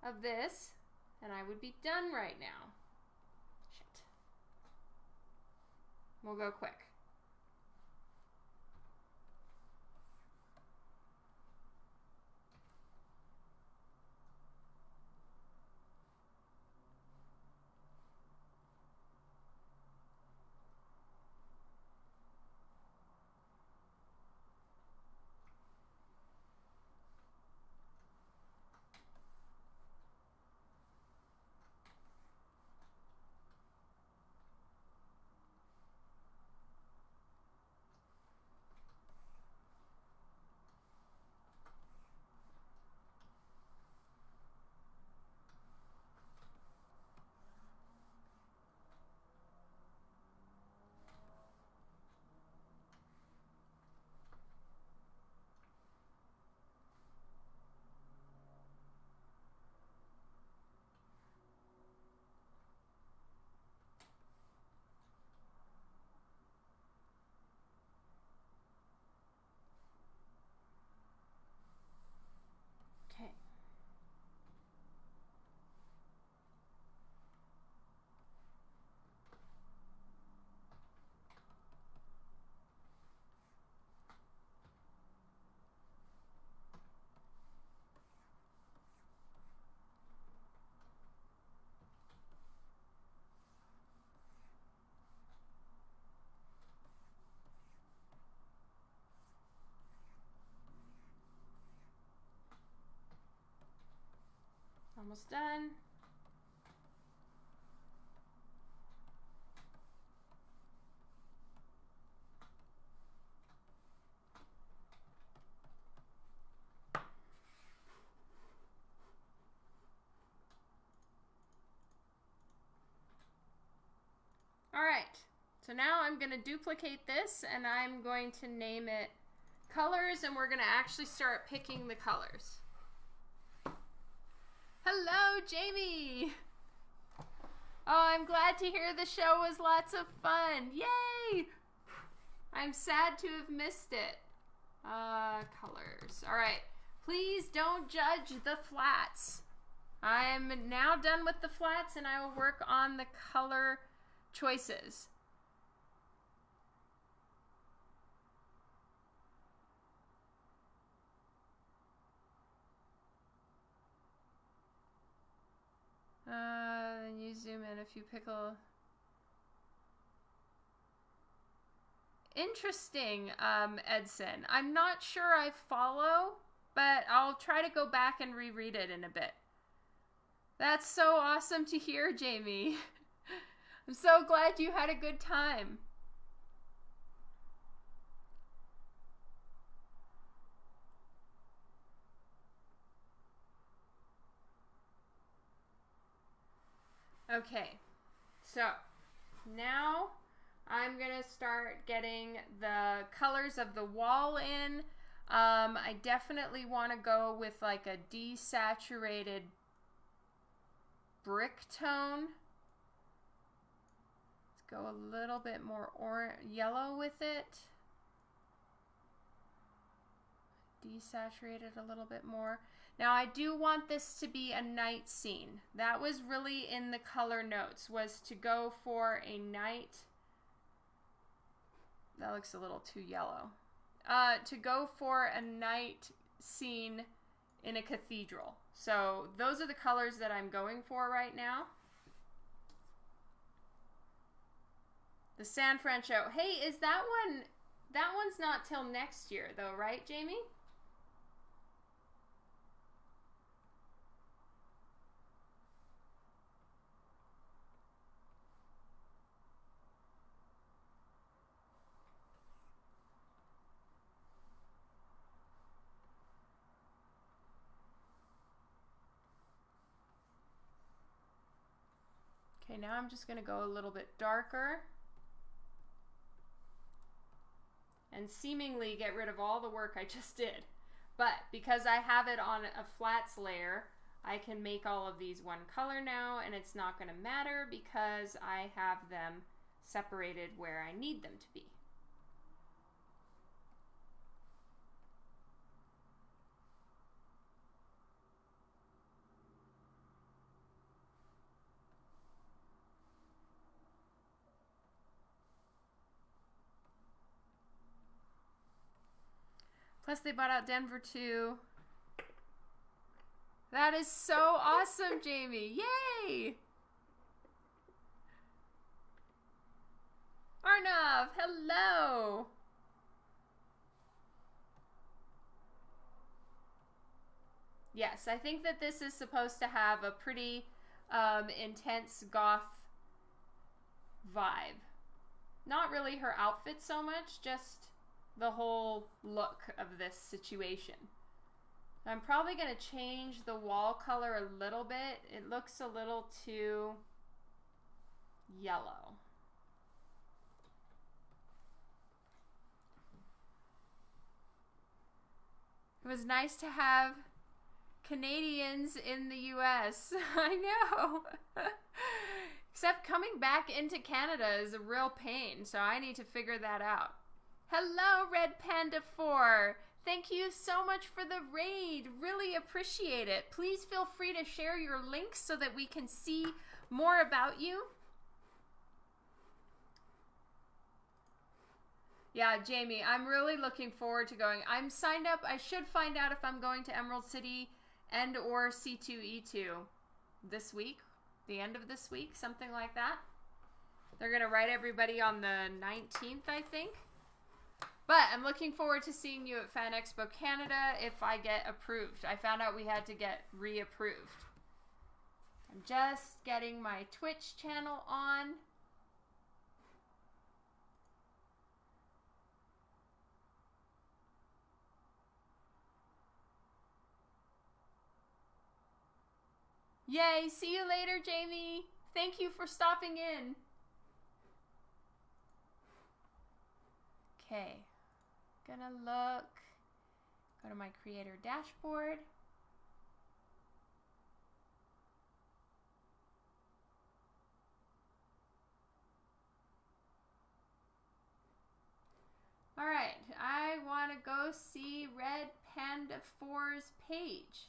of this and I would be done right now. Shit. We'll go quick. Almost done. All right, so now I'm gonna duplicate this and I'm going to name it colors and we're gonna actually start picking the colors. Hello, Jamie! Oh, I'm glad to hear the show was lots of fun. Yay! I'm sad to have missed it. Uh, colors. All right. Please don't judge the flats. I'm now done with the flats and I will work on the color choices. Uh, then you zoom in a few pickle. Interesting, um, Edson. I'm not sure I follow, but I'll try to go back and reread it in a bit. That's so awesome to hear, Jamie. [laughs] I'm so glad you had a good time. Okay, so now I'm gonna start getting the colors of the wall in. Um, I definitely want to go with like a desaturated brick tone. Let's go a little bit more or yellow with it. Desaturate it a little bit more. Now I do want this to be a night scene. That was really in the color notes, was to go for a night. That looks a little too yellow. Uh, to go for a night scene in a cathedral. So those are the colors that I'm going for right now. The San Francisco. Hey, is that one, that one's not till next year though, right, Jamie? Now I'm just going to go a little bit darker and seemingly get rid of all the work I [laughs] just did. But because I have it on a flats layer, I can make all of these one color now and it's not going to matter because I have them separated where I need them to be. Plus, they bought out Denver too. That is so awesome, Jamie. Yay! Arnav, hello! Yes, I think that this is supposed to have a pretty um, intense goth vibe. Not really her outfit so much, just the whole look of this situation. I'm probably going to change the wall color a little bit. It looks a little too yellow. It was nice to have Canadians in the US. [laughs] I know. [laughs] Except coming back into Canada is a real pain, so I need to figure that out. Hello, Red Panda 4. Thank you so much for the raid. Really appreciate it. Please feel free to share your links so that we can see more about you. Yeah, Jamie, I'm really looking forward to going. I'm signed up. I should find out if I'm going to Emerald City and or C2E2 this week, the end of this week, something like that. They're going to write everybody on the 19th, I think. But I'm looking forward to seeing you at Fan Expo Canada if I get approved. I found out we had to get reapproved. I'm just getting my Twitch channel on. Yay, see you later, Jamie. Thank you for stopping in. Okay, gonna look, go to my creator dashboard. All right, I want to go see Red Panda 4's page.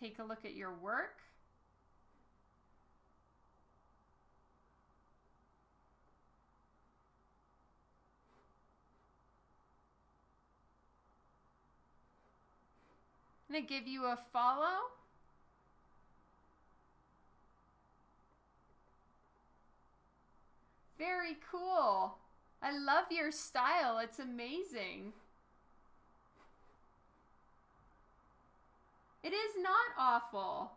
Take a look at your work. I'm going to give you a follow. Very cool. I love your style. It's amazing. It is not awful.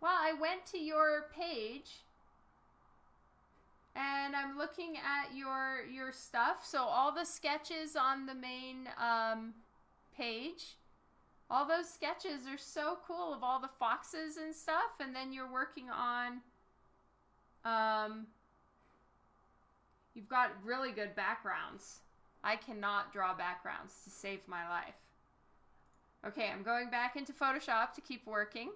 Well, I went to your page and I'm looking at your your stuff. So all the sketches on the main um, page, all those sketches are so cool of all the foxes and stuff. And then you're working on, um, you've got really good backgrounds. I cannot draw backgrounds to save my life. Okay, I'm going back into Photoshop to keep working.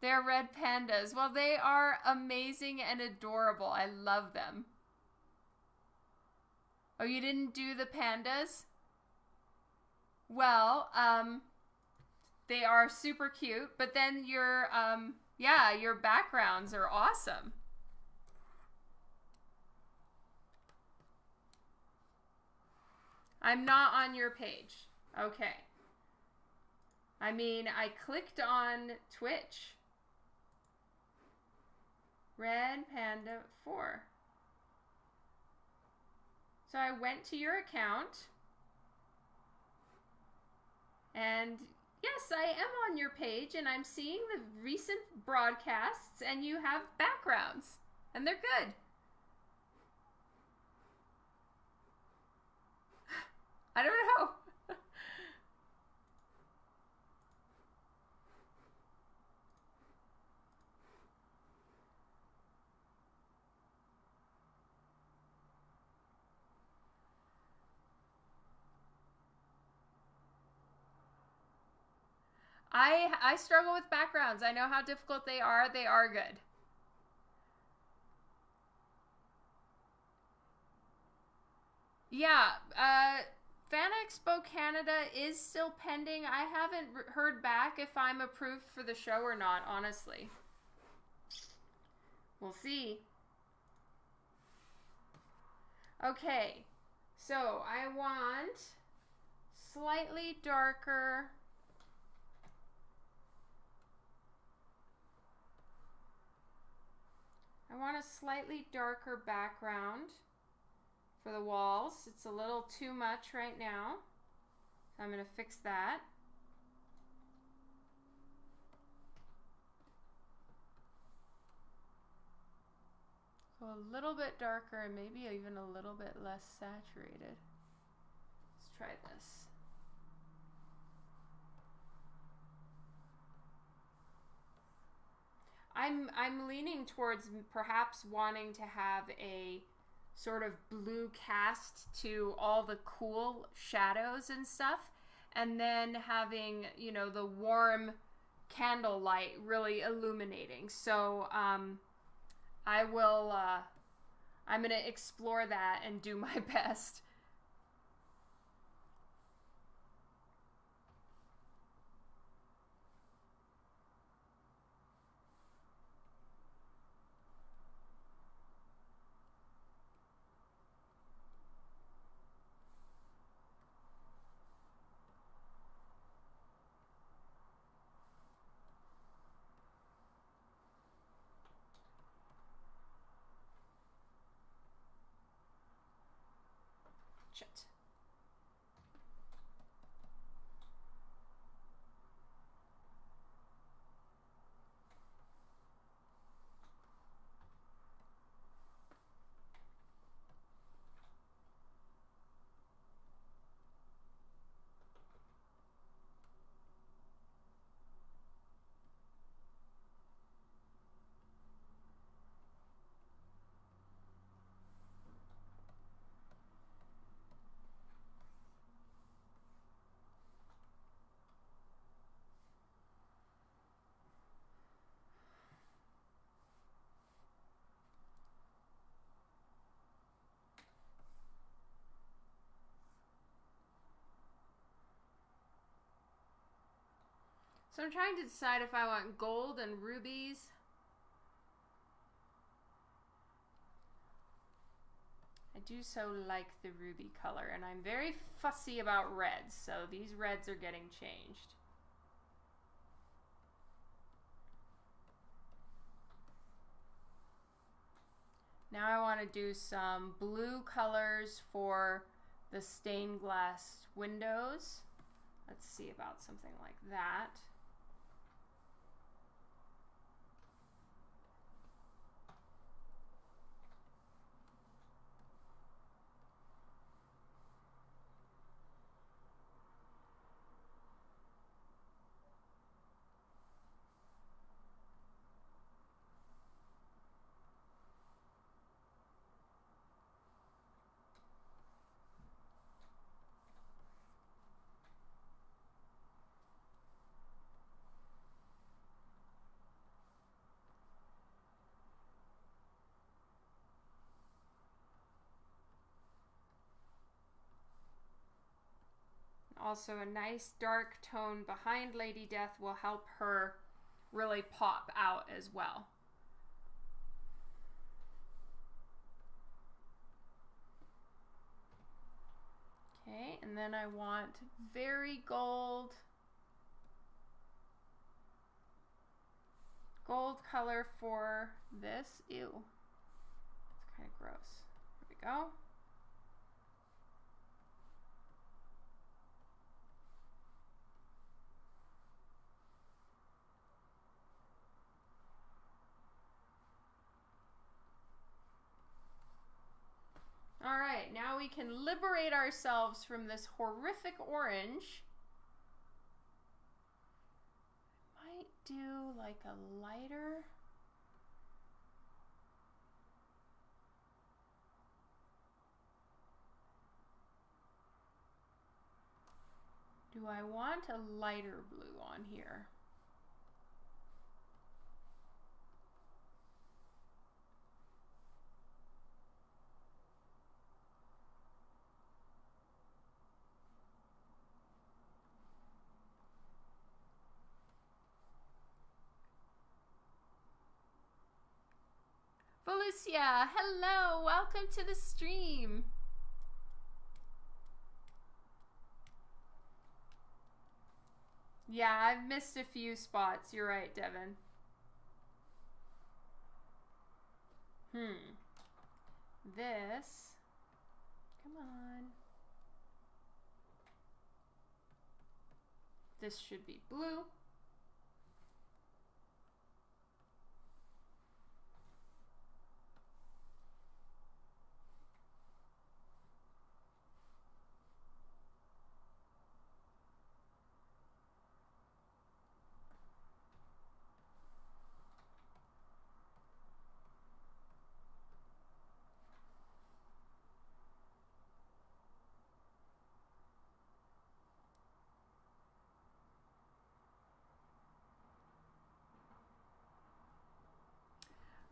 They're red pandas. Well, they are amazing and adorable. I love them. Oh, you didn't do the pandas? Well, um, they are super cute, but then your, um, yeah, your backgrounds are awesome. I'm not on your page. Okay. I mean, I clicked on Twitch. Red Panda 4. So I went to your account. And yes, I am on your page and I'm seeing the recent broadcasts and you have backgrounds. And they're good. [gasps] I don't know. I I struggle with backgrounds. I know how difficult they are. They are good. Yeah, uh, Fan Expo Canada is still pending. I haven't heard back if I'm approved for the show or not, honestly. We'll see. Okay, so I want slightly darker I want a slightly darker background for the walls. It's a little too much right now. So I'm going to fix that. So a little bit darker and maybe even a little bit less saturated. Let's try this. I'm I'm leaning towards perhaps wanting to have a sort of blue cast to all the cool shadows and stuff and then having, you know, the warm candlelight really illuminating. So, um I will uh I'm going to explore that and do my [laughs] best. So I'm trying to decide if I want gold and rubies. I do so like the ruby color, and I'm very fussy about reds, so these reds are getting changed. Now I want to do some blue colors for the stained glass windows. Let's see about something like that. Also, a nice dark tone behind Lady Death will help her really pop out as well. Okay, and then I want very gold, gold color for this. Ew, it's kind of gross. Here we go. All right, now we can liberate ourselves from this horrific orange. I might do like a lighter. Do I want a lighter blue on here? Felicia, hello, welcome to the stream. Yeah, I've missed a few spots. You're right, Devin. Hmm. This. Come on. This should be blue.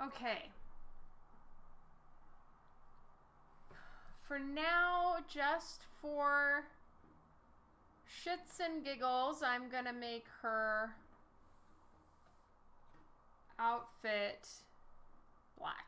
Okay. For now, just for shits and giggles, I'm going to make her outfit black.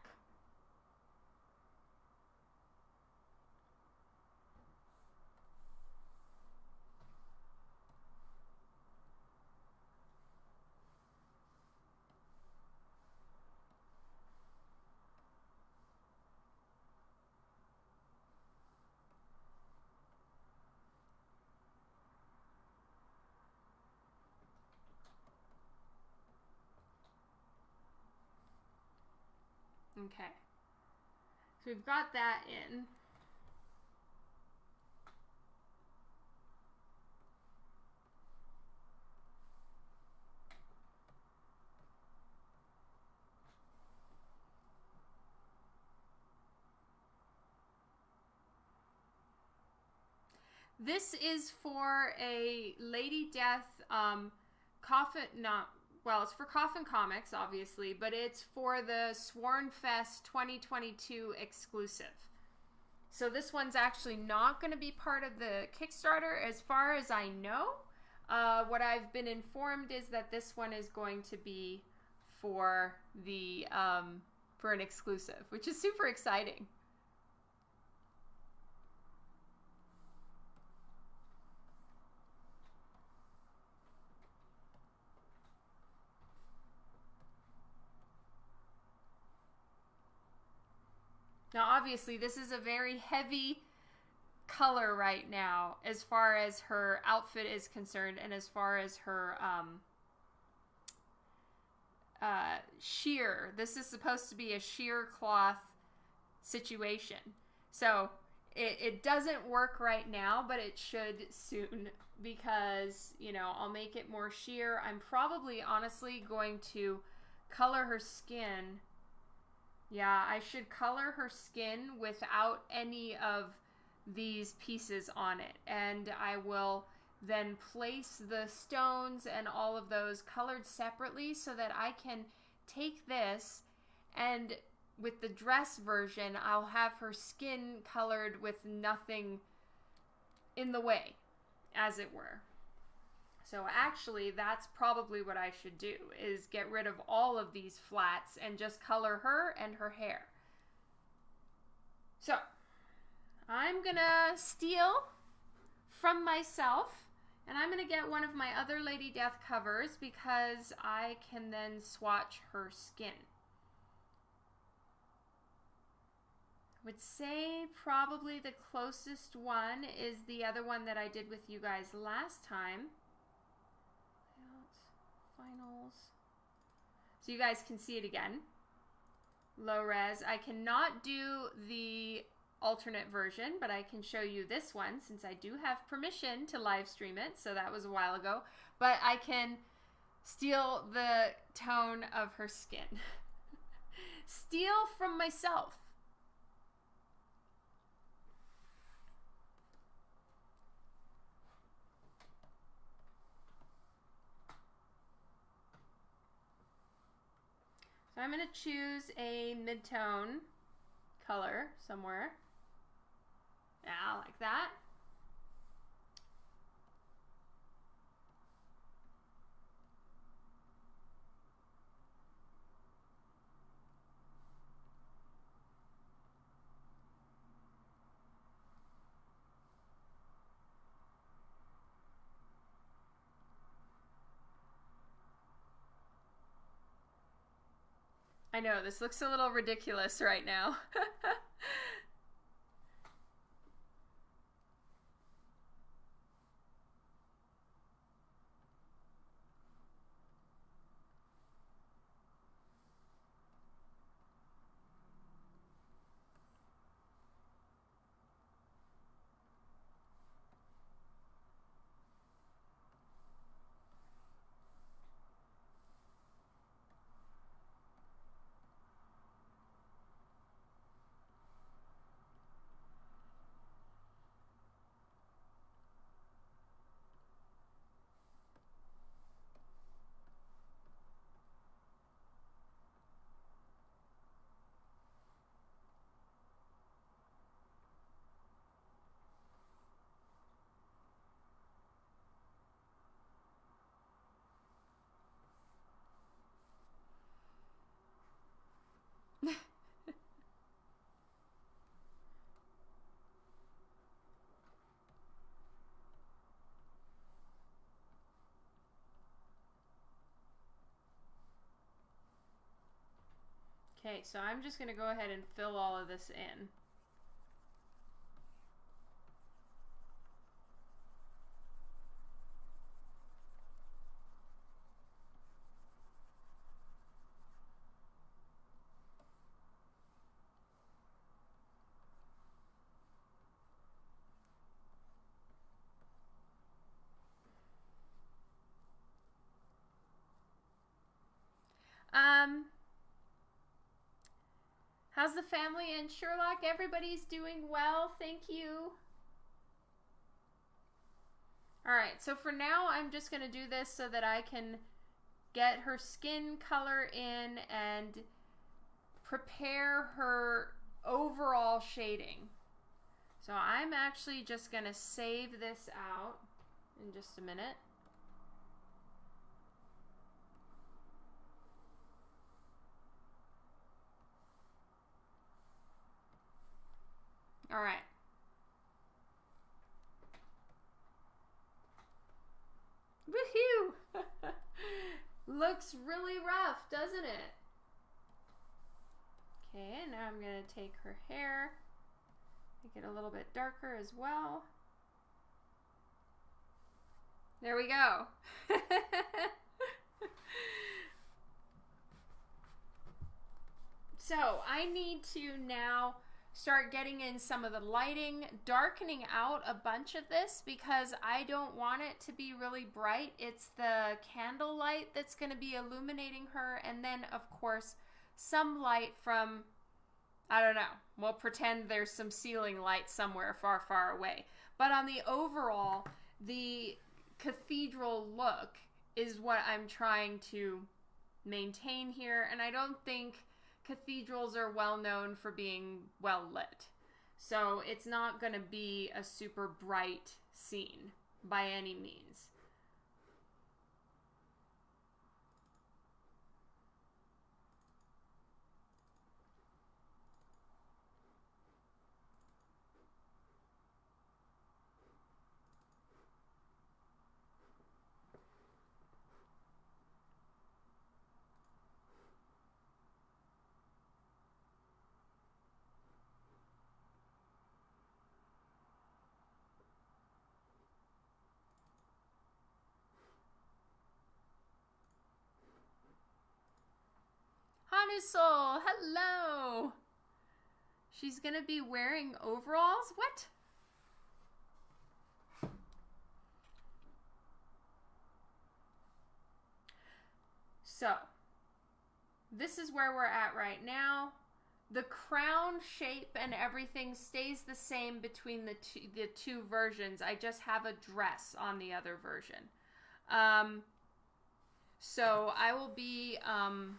Okay. So we've got that in. This is for a Lady Death um, coffin, not well, it's for Coffin Comics, obviously, but it's for the Sworn Fest 2022 exclusive. So this one's actually not going to be part of the Kickstarter, as far as I know. Uh, what I've been informed is that this one is going to be for the um, for an exclusive, which is super exciting. Now, obviously, this is a very heavy color right now as far as her outfit is concerned and as far as her um, uh, sheer. This is supposed to be a sheer cloth situation. So it, it doesn't work right now, but it should soon because, you know, I'll make it more sheer. I'm probably honestly going to color her skin yeah, I should color her skin without any of these pieces on it. And I will then place the stones and all of those colored separately so that I can take this and with the dress version, I'll have her skin colored with nothing in the way, as it were. So actually, that's probably what I should do, is get rid of all of these flats and just color her and her hair. So, I'm gonna steal from myself, and I'm gonna get one of my other Lady Death covers because I can then swatch her skin. I would say probably the closest one is the other one that I did with you guys last time finals. So you guys can see it again. Low res. I cannot do the alternate version, but I can show you this one since I do have permission to live stream it. So that was a while ago. But I can steal the tone of her skin. [laughs] steal from myself. I'm going to choose a mid-tone color somewhere. Yeah, like that. I know, this looks a little ridiculous right now. [laughs] Okay, so I'm just going to go ahead and fill all of this in. Um, How's the family and Sherlock? Everybody's doing well. Thank you. All right, so for now, I'm just going to do this so that I can get her skin color in and prepare her overall shading. So I'm actually just going to save this out in just a minute. All right. Woohoo! [laughs] Looks really rough, doesn't it? Okay, and now I'm going to take her hair, make it a little bit darker as well. There we go. [laughs] so I need to now start getting in some of the lighting, darkening out a bunch of this because I don't want it to be really bright. It's the candle light that's going to be illuminating her and then of course some light from I don't know. We'll pretend there's some ceiling light somewhere far far away. But on the overall, the cathedral look is what I'm trying to maintain here and I don't think cathedrals are well known for being well lit. So it's not going to be a super bright scene by any means. Hanusol, hello. She's gonna be wearing overalls? What? So, this is where we're at right now. The crown shape and everything stays the same between the two, the two versions. I just have a dress on the other version. Um, so I will be um,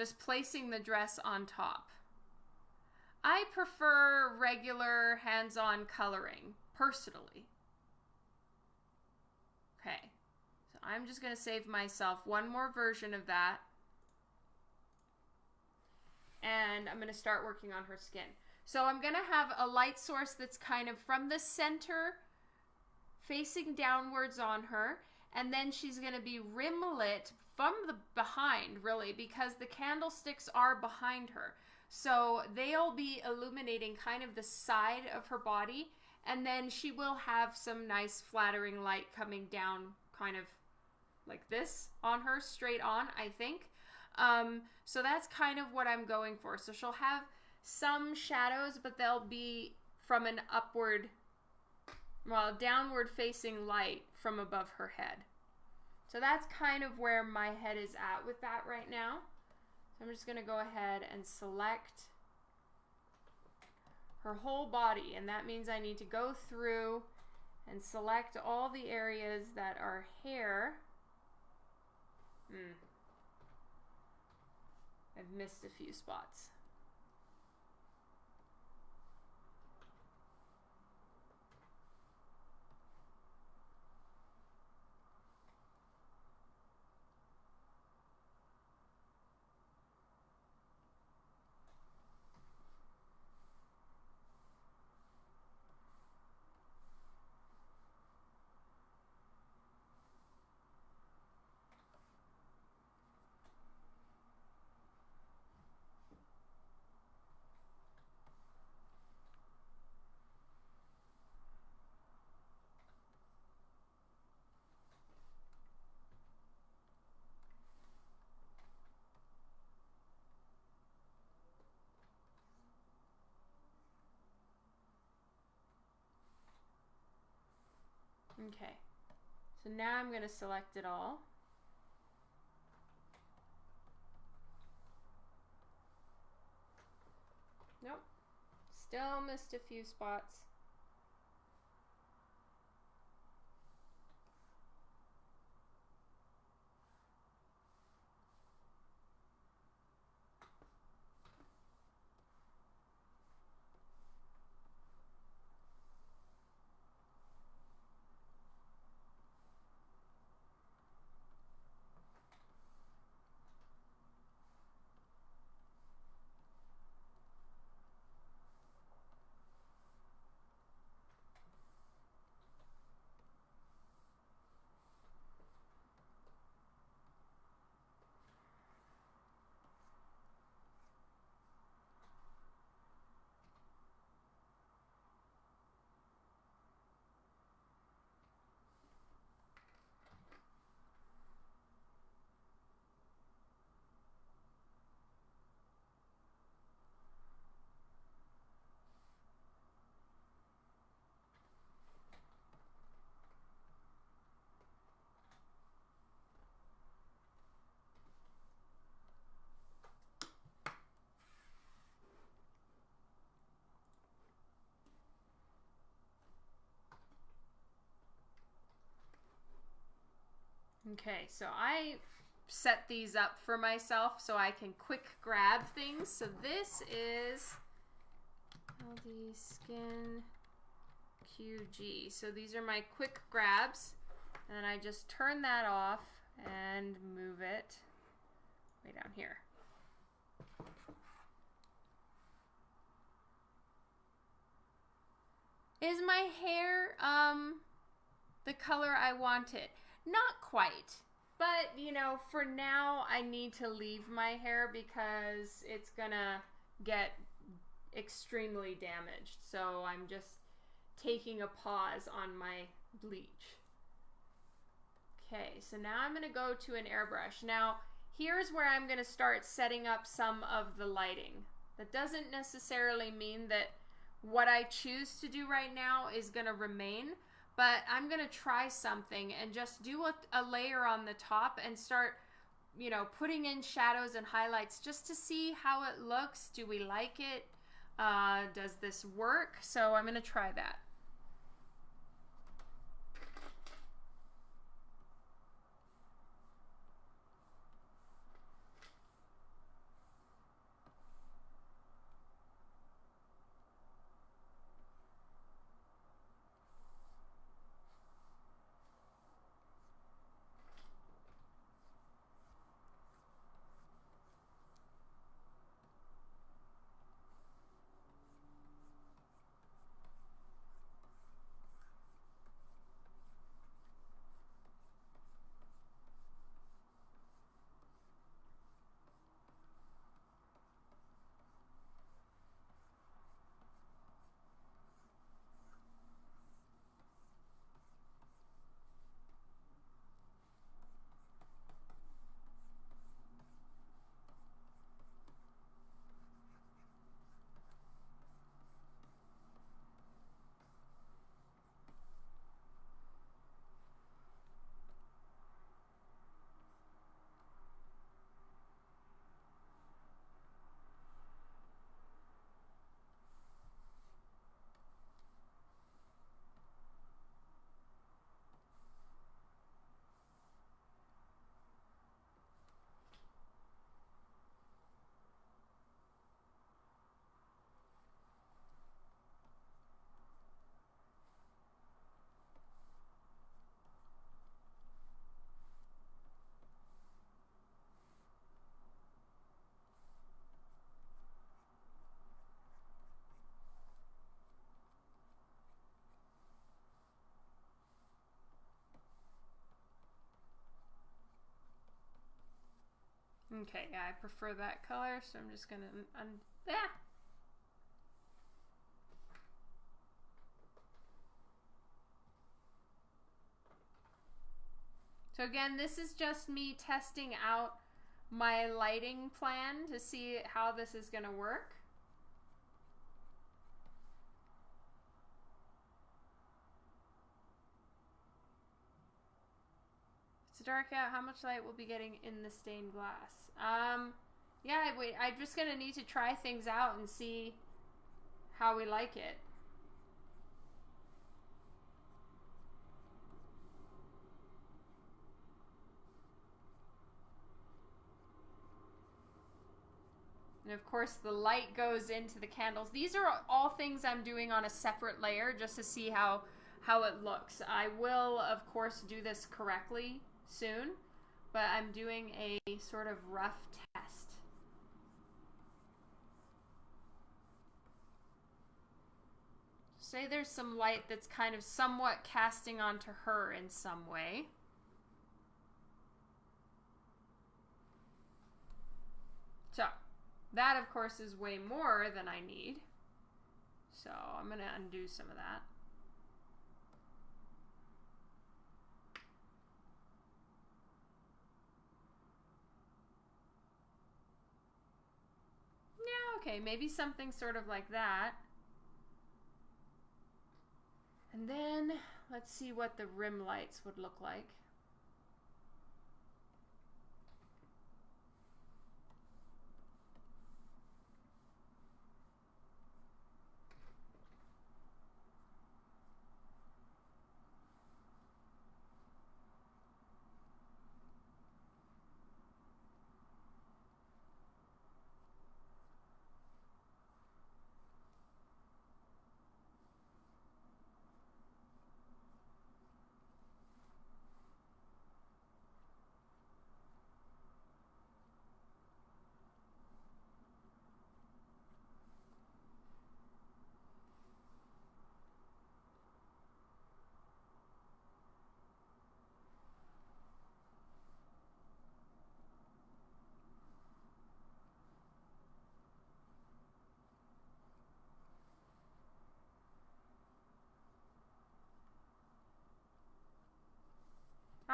just placing the dress on top. I prefer regular hands-on coloring, personally. Okay, so I'm just going to save myself one more version of that. And I'm going to start working on her skin. So I'm going to have a light source that's kind of from the center facing downwards on her and then she's going to be rim lit from the behind really because the candlesticks are behind her. So they'll be illuminating kind of the side of her body and then she will have some nice flattering light coming down kind of like this on her straight on i think. Um, so that's kind of what i'm going for. So she'll have some shadows but they'll be from an upward well downward facing light from above her head. So that's kind of where my head is at with that right now. So I'm just going to go ahead and select her whole body and that means I need to go through and select all the areas that are hair. Hmm. I've missed a few spots. Okay, so now I'm going to select it all. Nope, still missed a few spots. Okay, so I set these up for myself so I can quick grab things. So this is LD Skin QG. So these are my quick grabs. And I just turn that off and move it way down here. Is my hair um, the color I want it? Not quite. But, you know, for now, I need to leave my hair because it's gonna get extremely damaged. So I'm just taking a pause on my bleach. Okay, so now I'm gonna go to an airbrush. Now, here's where I'm gonna start setting up some of the lighting. That doesn't necessarily mean that what I choose to do right now is gonna remain, but I'm going to try something and just do a, a, layer on the top and start, you know, putting in shadows and highlights just to see how it looks. Do we like it? Uh, does this work? So I'm going to try that. Okay, yeah, I prefer that color, so I'm just gonna mm, un yeah. So again, this is just me testing out my lighting plan to see how this is gonna work. It's dark out. How much light will be getting in the stained glass? Um, yeah, wait, I'm just gonna need to try things out and see how we like it. And of course the light goes into the candles. These are all things I'm doing on a separate layer just to see how, how it looks. I will, of course, do this correctly soon but I'm doing a sort of rough test. Say there's some light that's kind of somewhat casting onto her in some way. So, that of course is way more than I need. So I'm going to undo some of that. Okay, maybe something sort of like that. And then let's see what the rim lights would look like.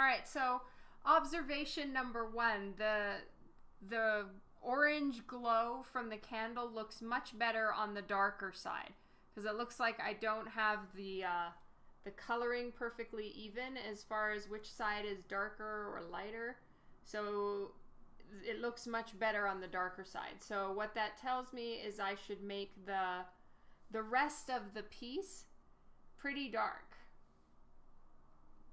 Right, so observation number one, the the orange glow from the candle looks much better on the darker side because it looks like I don't have the uh, the coloring perfectly even as far as which side is darker or lighter. So it looks much better on the darker side. So what that tells me is I should make the the rest of the piece pretty dark.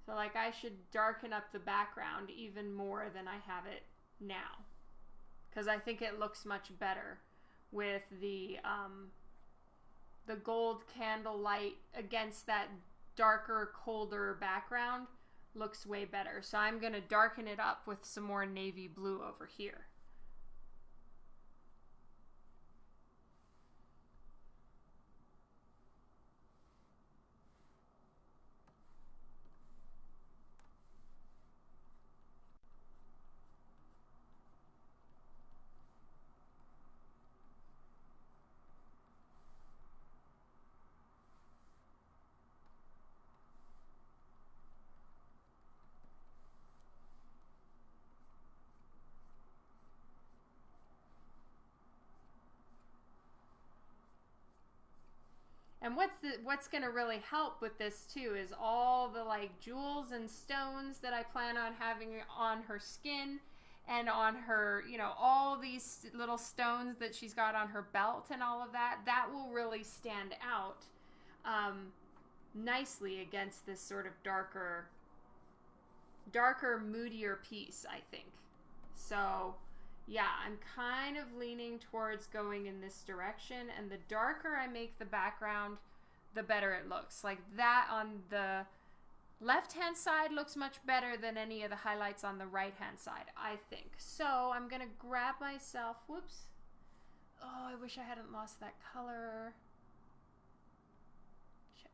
So like I should darken up the background even more than I have it now. Because I think it looks much better with the um, the gold candle light against that darker, colder background looks way better. So I'm going to darken it up with some more navy blue over here. What's the what's going to really help with this too is all the like jewels and stones that I plan on having on her skin and on her, you know, all these little stones that she's got on her belt and all of that. That will really stand out um, nicely against this sort of darker, darker, moodier piece. I think so yeah, I'm kind of leaning towards going in this direction. And the darker I make the background, the better it looks. Like that on the left hand side looks much better than any of the highlights on the right hand side, I think. So I'm to grab myself, whoops. Oh, I wish I hadn't lost that color. Shit.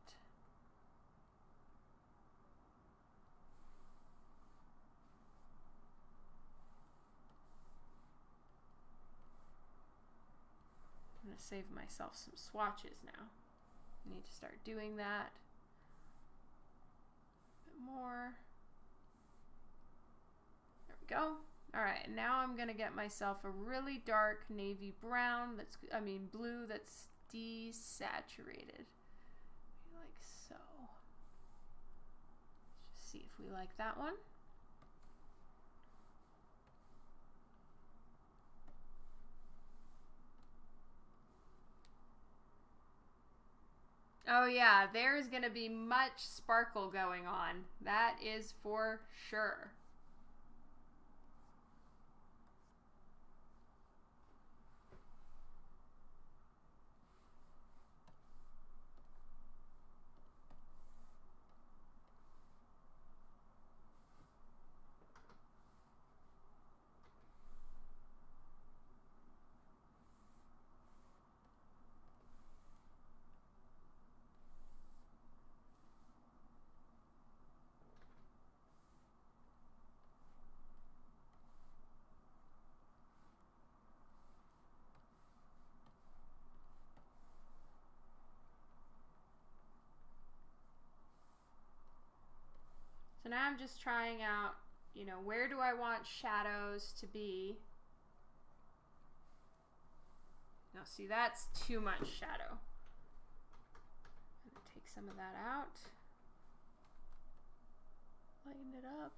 I'm gonna save myself some swatches now. Need to start doing that. A bit more. There we go. All right, now I'm gonna get myself a really dark navy brown that's, I mean blue that's desaturated. Like so. Let's just see if we like that one. Oh yeah, there's going to be much sparkle going on. That is for sure. Now I'm just trying out, you know, where do I want shadows to be? Now see, that's too much shadow. take some of that out. Lighten it up.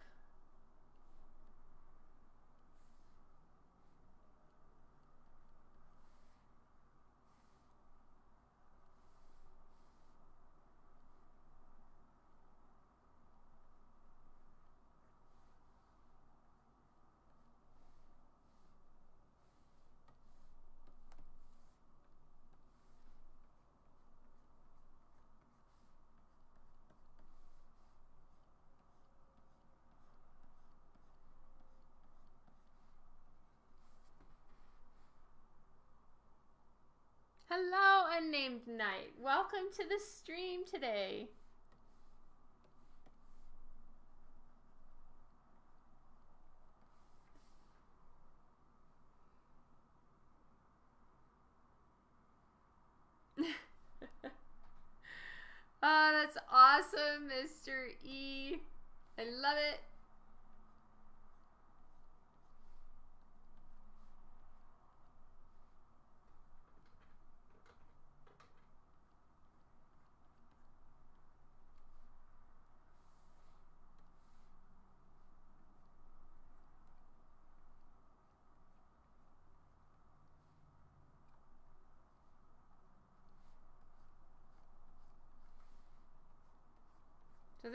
Hello, unnamed knight. Welcome to the stream today. [laughs] oh, that's awesome, Mr. E. I love it.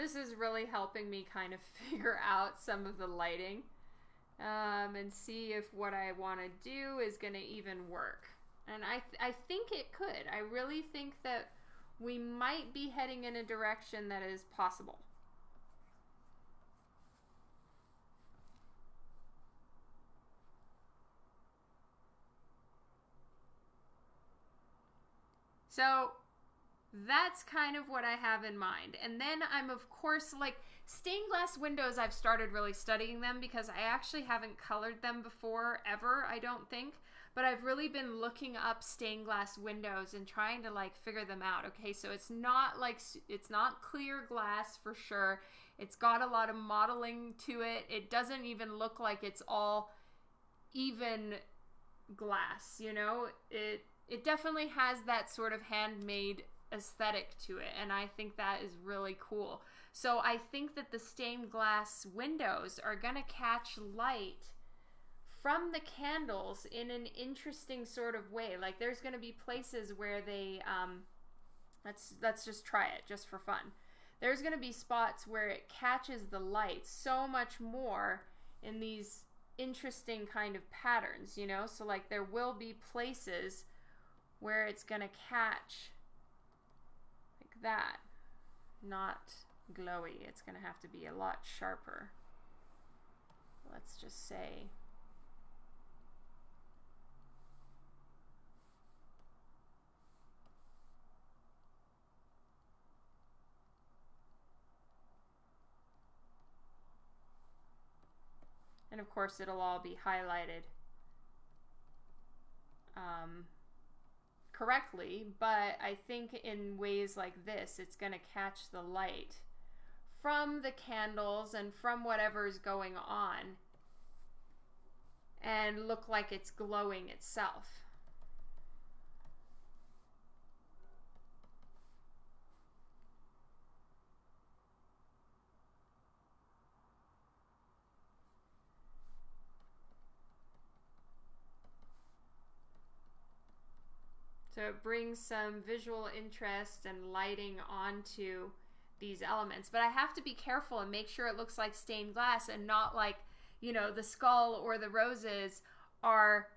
This is really helping me kind of [laughs] figure out some of the lighting um, and see if what I want to do is going to even work. And I, th- I think it could. I really think that we might be heading in a direction that is possible. So that's kind of what I have in mind. And then I'm, of course, like stained glass windows, I've started really studying them because I actually haven't colored them before, ever, I don't think. But I've really been looking up stained glass windows and trying to like figure them out. Okay, so it's not like it's not clear glass for sure. It's got a lot of modeling to it. It doesn't even look like it's all even glass, you know? It it definitely has that sort of handmade aesthetic to it and I think that is really cool. So I think that the stained glass windows are going to catch light from the candles in an interesting sort of way. Like there's going to be places where they um let's let's just try it just for fun. There's going to be spots where it catches the light so much more in these interesting kind of patterns, you know? So like there will be places where it's going to catch that. Not glowy. It's going to have to be a lot sharper. Let's just say And of course it'll all be highlighted um, correctly, but I think in ways like this, it's going to catch the light from the candles and from whatever's going on and look like it's glowing itself. So it brings some visual interest and lighting onto these elements. But I have to be careful and make sure it looks like stained glass and not like, you know, the skull or the roses are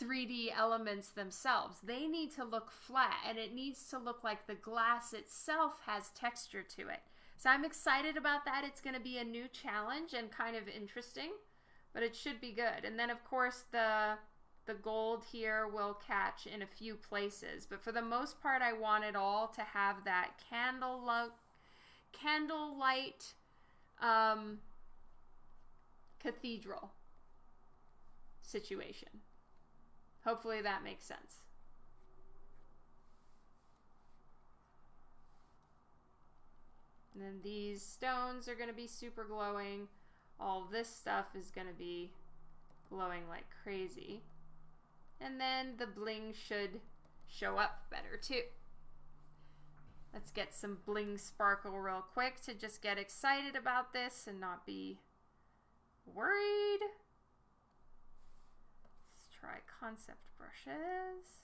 3D elements themselves. They need to look flat and it needs to look like the glass itself has texture to it. So I'm excited about that. It's going to be a new challenge and kind of interesting, but it should be good. And then, of course, the the gold here will catch in a few places, but for the most part, I want it all to have that candle look, candle light um, cathedral situation. Hopefully that makes sense. And then these stones are going to be super glowing. All this stuff is going to be glowing like crazy. And then the bling should show up better too. Let's get some bling sparkle real quick to just get excited about this and not be worried. Let's try concept brushes.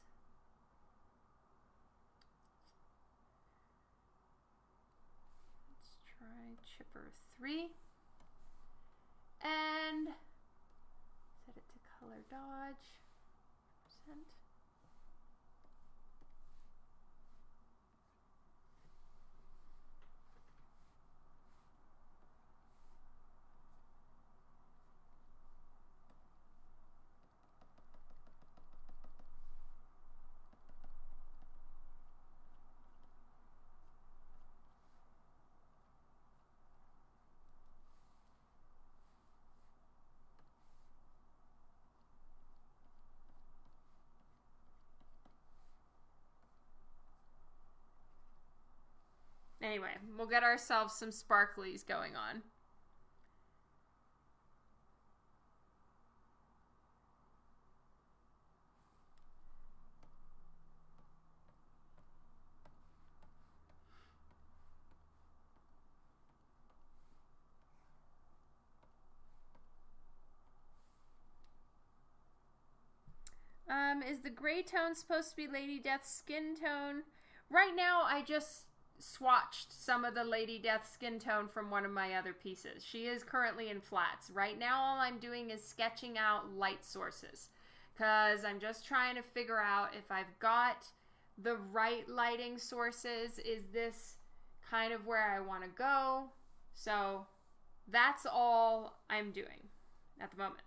Let's try chipper three. And set it to color dodge percent. Anyway, we'll get ourselves some sparklies going on. Um, is the gray tone supposed to be Lady Death's skin tone? Right now, I just swatched some of the Lady Death skin tone from one of my other pieces. She is currently in flats. Right now, all I'm doing is sketching out light sources because I'm just trying to figure out if I've got the right lighting sources. Is this kind of where I want to go? So that's all I'm doing at the moment.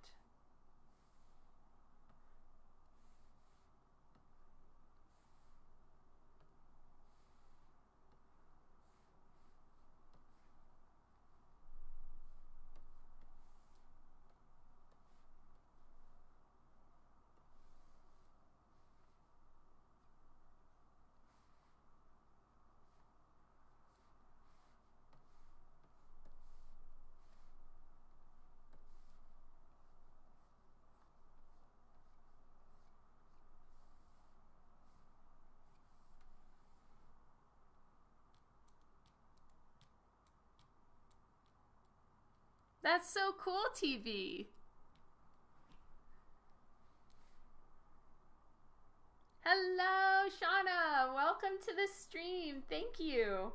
That's so cool, TV. Hello, Shauna. Welcome to the stream. Thank you.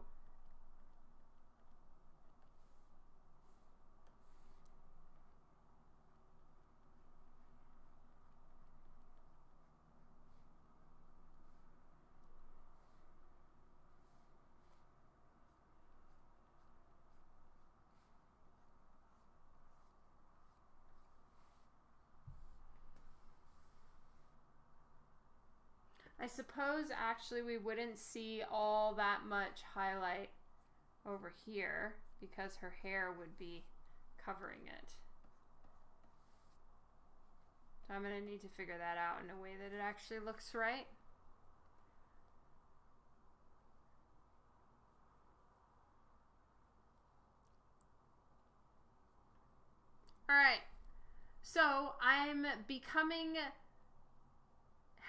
Suppose actually we wouldn't see all that much highlight over here because her hair would be covering it. So I'm going to need to figure that out in a way that it actually looks right. All right. So I'm becoming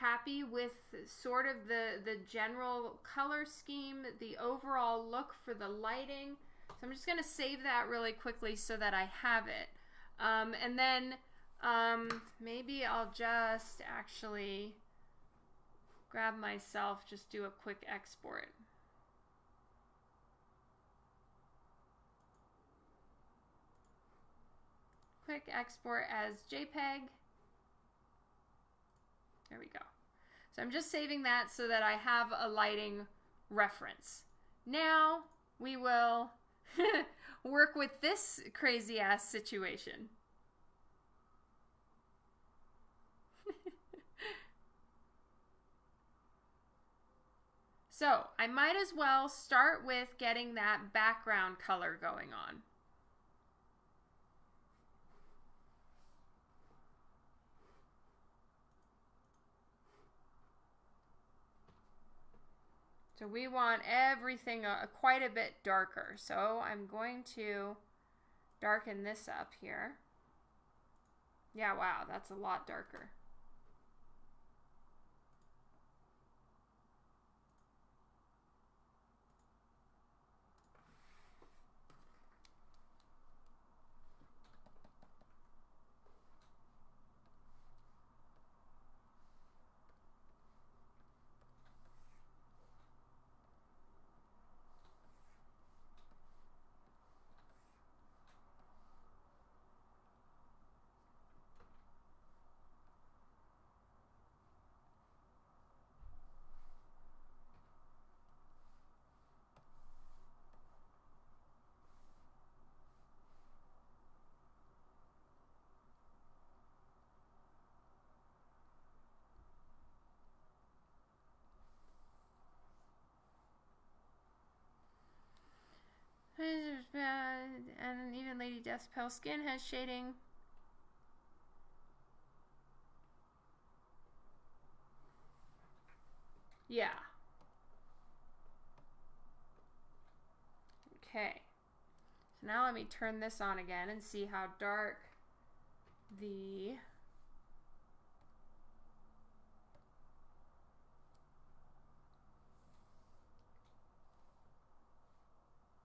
happy with sort of the, the general color scheme, the overall look for the lighting. So I'm just going to save that really quickly so that I have it. Um, and then um, maybe I'll just actually grab myself, just do a quick export. Quick export as JPEG. There we go. So I'm just saving that so that I have a lighting reference. Now we will [laughs] work with this crazy ass situation. [laughs] so I might as well start with getting that background color going on. So we want everything uh, quite a bit darker. So I'm going to darken this up here. Yeah, wow, that's a lot darker. And even Lady Death's pale skin has shading. Yeah. Okay. So now let me turn this on again and see how dark the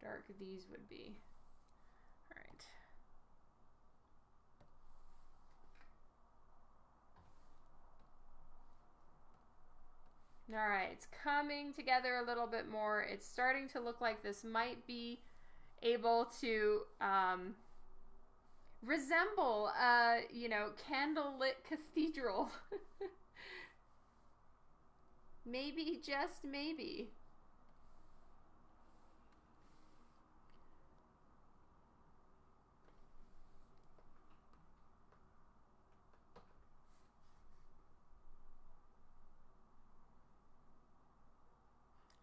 dark these would be. All right. All right, it's coming together a little bit more. It's starting to look like this might be able to um, resemble a, you know, candlelit cathedral. [laughs] maybe, just maybe.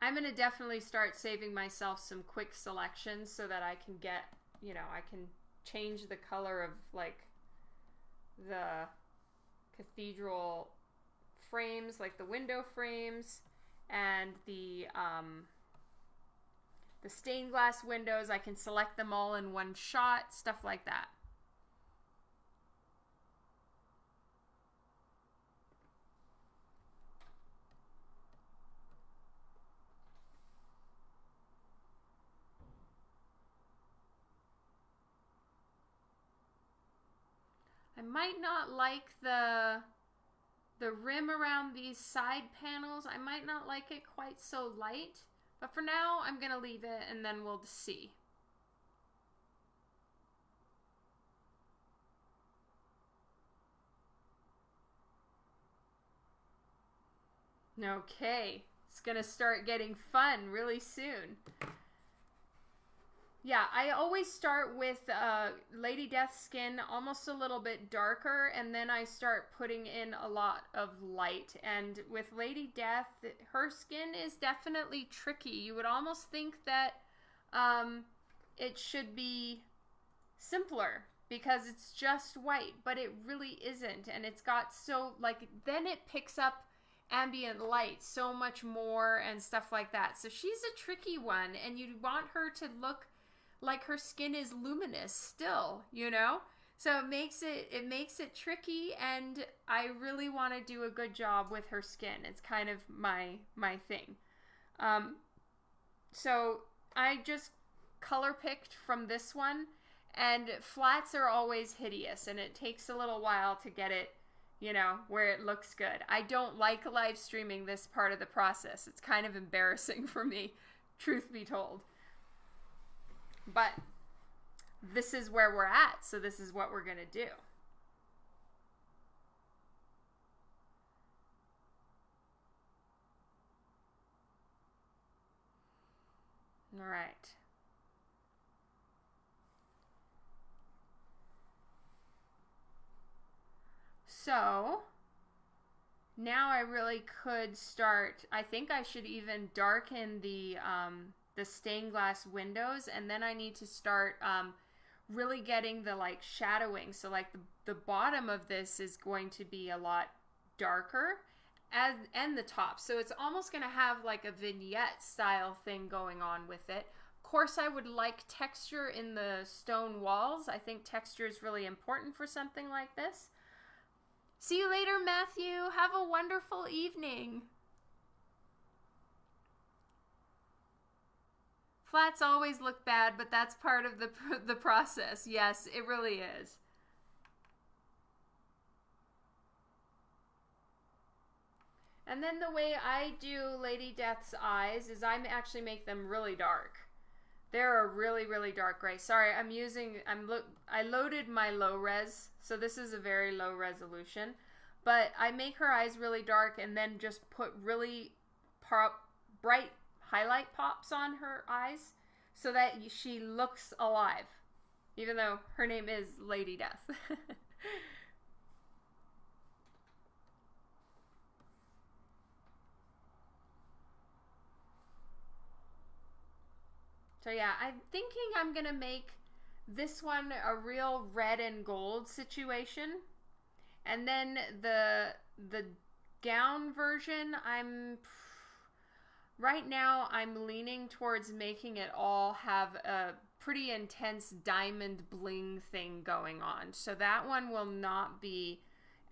I'm going to definitely start saving myself some quick selections so that I can get, you know, I can change the color of like the cathedral frames, like the window frames and the um, the stained glass windows. I can select them all in one shot, stuff like that. Might not like the the rim around these side panels. I might not like it quite so light, but for now I'm to leave it and then we'll see. Okay, it's to start getting fun really soon. Yeah, I always start with uh, Lady Death's skin almost a little bit darker, and then I start putting in a lot of light. And with Lady Death, her skin is definitely tricky. You would almost think that um, it should be simpler because it's just white, but it really isn't. And it's got so, like, then it picks up ambient light so much more and stuff like that. So she's a tricky one, and you want her to look like her skin is luminous still, you know? So it makes it it makes it tricky and I really want to do a good job with her skin. It's kind of my my thing. Um so I just color picked from this one and flats are always hideous and it takes a little while to get it you know, where it looks good. I don't like live streaming this part of the process. It's kind of embarrassing [laughs] for me, truth be told. But this is where we're at, so this is what we're going to do. All right. So now I really could start. I think I should even darken the um, the stained glass windows and then I need to start um, really getting the like shadowing. So like the, the bottom of this is going to be a lot darker and and the top. So it's almost going to have like a vignette style thing going on with it. Of course I would like texture in the stone walls. I think texture is really important for something like this. See you later Matthew. Have a wonderful evening Flats always look bad, but that's part of the [laughs] the process. Yes, it really is. And then the way I do Lady Death's eyes is I actually make them really dark. They're a really really dark gray. Sorry, I'm using I'm look I loaded my low res, so this is a very low resolution. But I make her eyes really dark and then just put really bright highlight pops on her eyes so that she looks alive, even though her name is Lady Death. [laughs] so yeah, I'm thinking I'm gonna make this one a real red and gold situation. And then the the gown version, I'm Right now, I'm leaning towards making it all have a pretty intense diamond bling thing going on. So that one will not be,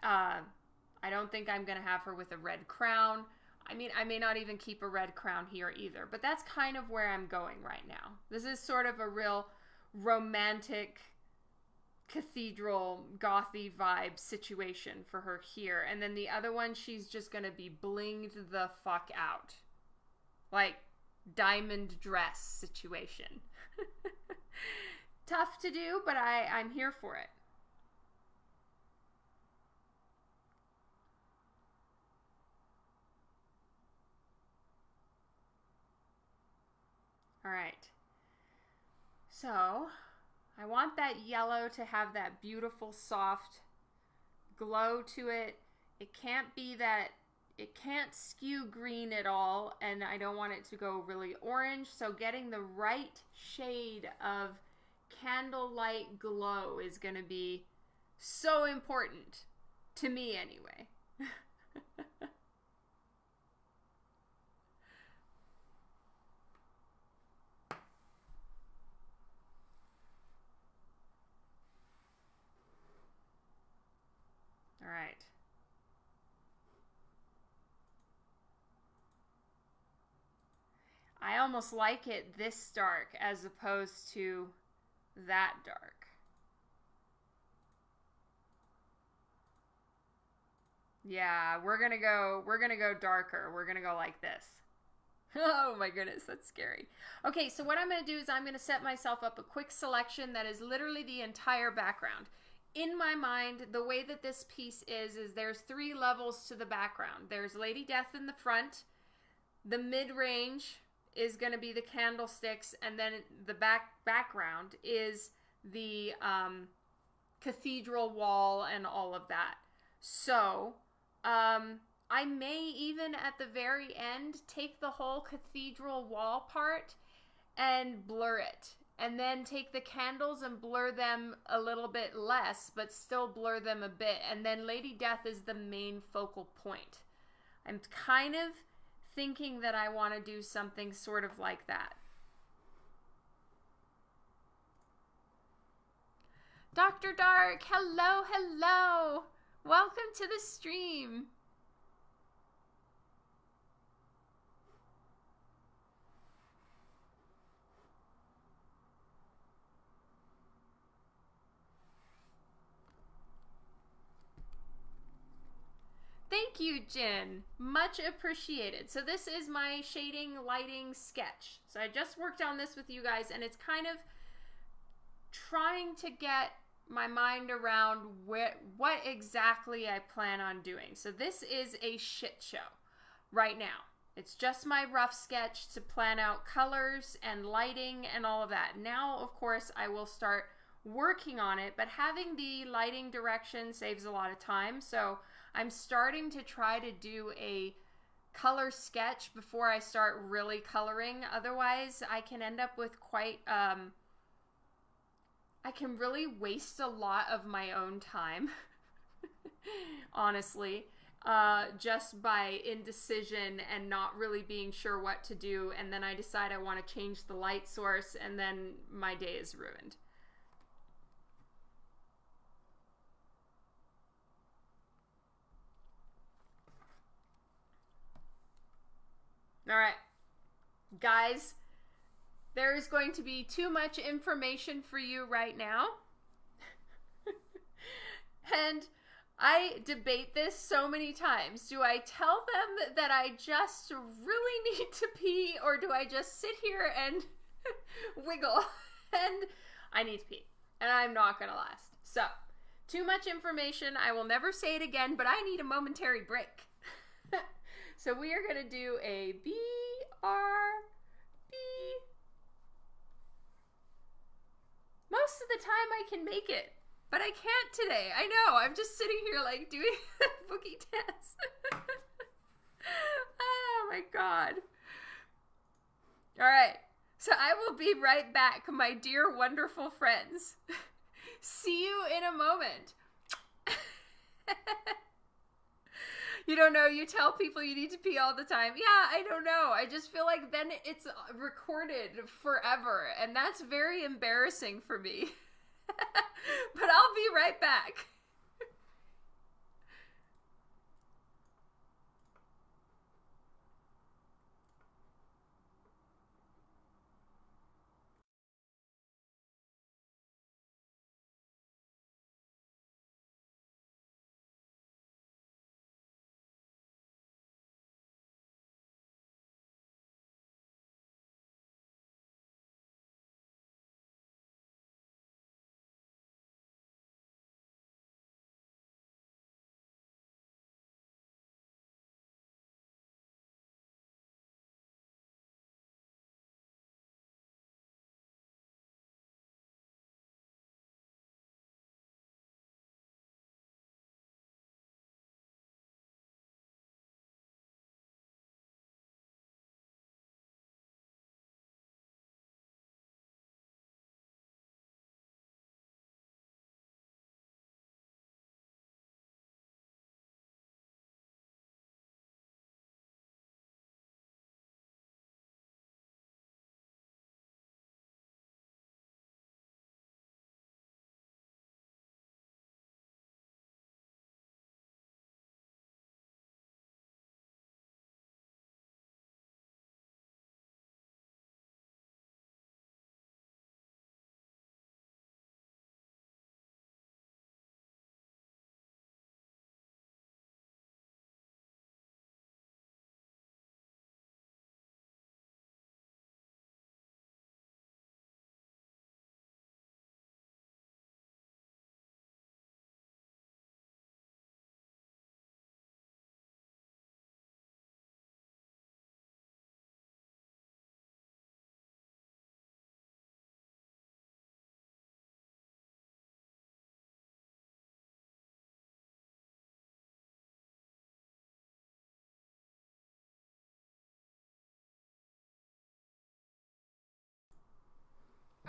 uh, I don't think I'm going to have her with a red crown. I mean, I may not even keep a red crown here either, but that's kind of where I'm going right now. This is sort of a real romantic cathedral gothy vibe situation for her here. And then the other one, she's just going to be blinged the fuck out. Like diamond dress situation. [laughs] Tough to do, but I, I'm here for it. All right. So I want that yellow to have that beautiful soft glow to it. It can't be that it can't skew green at all and I don't want it to go really orange. So getting the right shade of candlelight glow is going to be so important to me anyway. All right. I almost like it this dark as opposed to that dark. Yeah, we're gonna go, we're gonna go darker. We're gonna go like this. [laughs] Oh my goodness, that's scary. Okay, so what I'm gonna do is I'm gonna set myself up a quick selection that is literally the entire background. In my mind, the way that this piece is, is there's three levels to the background. There's Lady Death in the front, the mid-range, is going to be the candlesticks, and then the back background is the um, cathedral wall and all of that. So, um, I may even at the very end take the whole cathedral wall part and blur it. And then take the candles and blur them a little bit less, but still blur them a bit. And then Lady Death is the main focal point. I'm kind of thinking that I want to do something sort of like that. Dr. Dark, hello, hello. Welcome to the stream. Thank you, Jen. Much appreciated. So this is my shading lighting sketch. So I just worked on this with you guys and it's kind of trying to get my mind around what, what exactly I plan on doing. So this is a shit show right now. It's just my rough sketch to plan out colors and lighting and all of that. Now, of course, I will start working on it, but having the lighting direction saves a lot of time. So I'm starting to try to do a color sketch before I start really coloring. Otherwise, I can end up with quite, um, I can really waste a lot of my own time, [laughs] honestly, uh, just by indecision and not really being sure what to do. And then I decide I want to change the light source, and then my day is ruined. All right. Guys, there is going to be too much information for you right now. [laughs] and I debate this so many times. Do I tell them that I just really [laughs] need to pee, or do I just sit here and [laughs] wiggle? and I need to pee, and I'm not going to last. So, too much information. I will never say it again, but I need a momentary break. So we are going to do a B R B. Most of the time I can make it, but I can't today. I know. I'm just sitting here like doing [laughs] boogie dance. [laughs] oh my god. All right. So I will be right back, my dear wonderful friends. [laughs] See you in a moment. You don't know. You tell people you need to pee all the time. Yeah, I don't know. I just feel like then it's recorded forever, and that's very embarrassing for me. [laughs] but I'll be right back.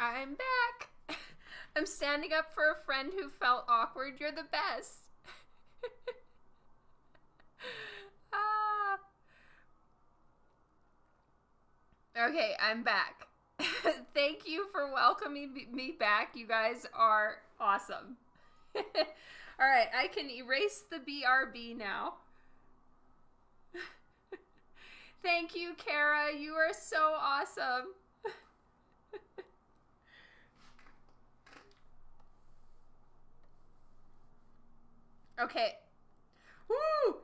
I'm back. [laughs] I'm standing up for a friend who felt awkward. You're the best. [laughs] ah. Okay, I'm back. [laughs] Thank you for welcoming me back. You guys are awesome. All right, I can erase the BRB now. Thank you, Kara. You are so awesome. Okay. Woo!